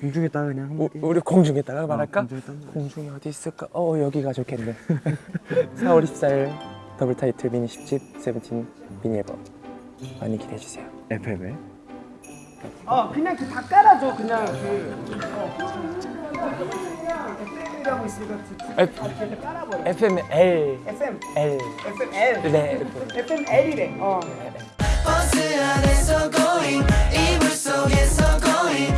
[SPEAKER 13] 공중에다 그냥 한번
[SPEAKER 7] 우, 우리 공중에다가 말할까?
[SPEAKER 13] 공중에다 한번.
[SPEAKER 7] 공중이 어디 있을까? 어 여기가 좋겠네. 4월 24일 더블 타이틀 미니 10집 세븐틴 미니 앨범 많이 기대해 주세요.
[SPEAKER 13] FM에
[SPEAKER 4] 어, 그냥 그 다 깔아줘, 그냥 그. 어. FM이라고 있으니까
[SPEAKER 7] F, FM L
[SPEAKER 4] FM.
[SPEAKER 7] L
[SPEAKER 4] FM L.
[SPEAKER 7] 네.
[SPEAKER 4] FM L이래. 어.
[SPEAKER 14] 버스 안에서 going 이불 속에서 going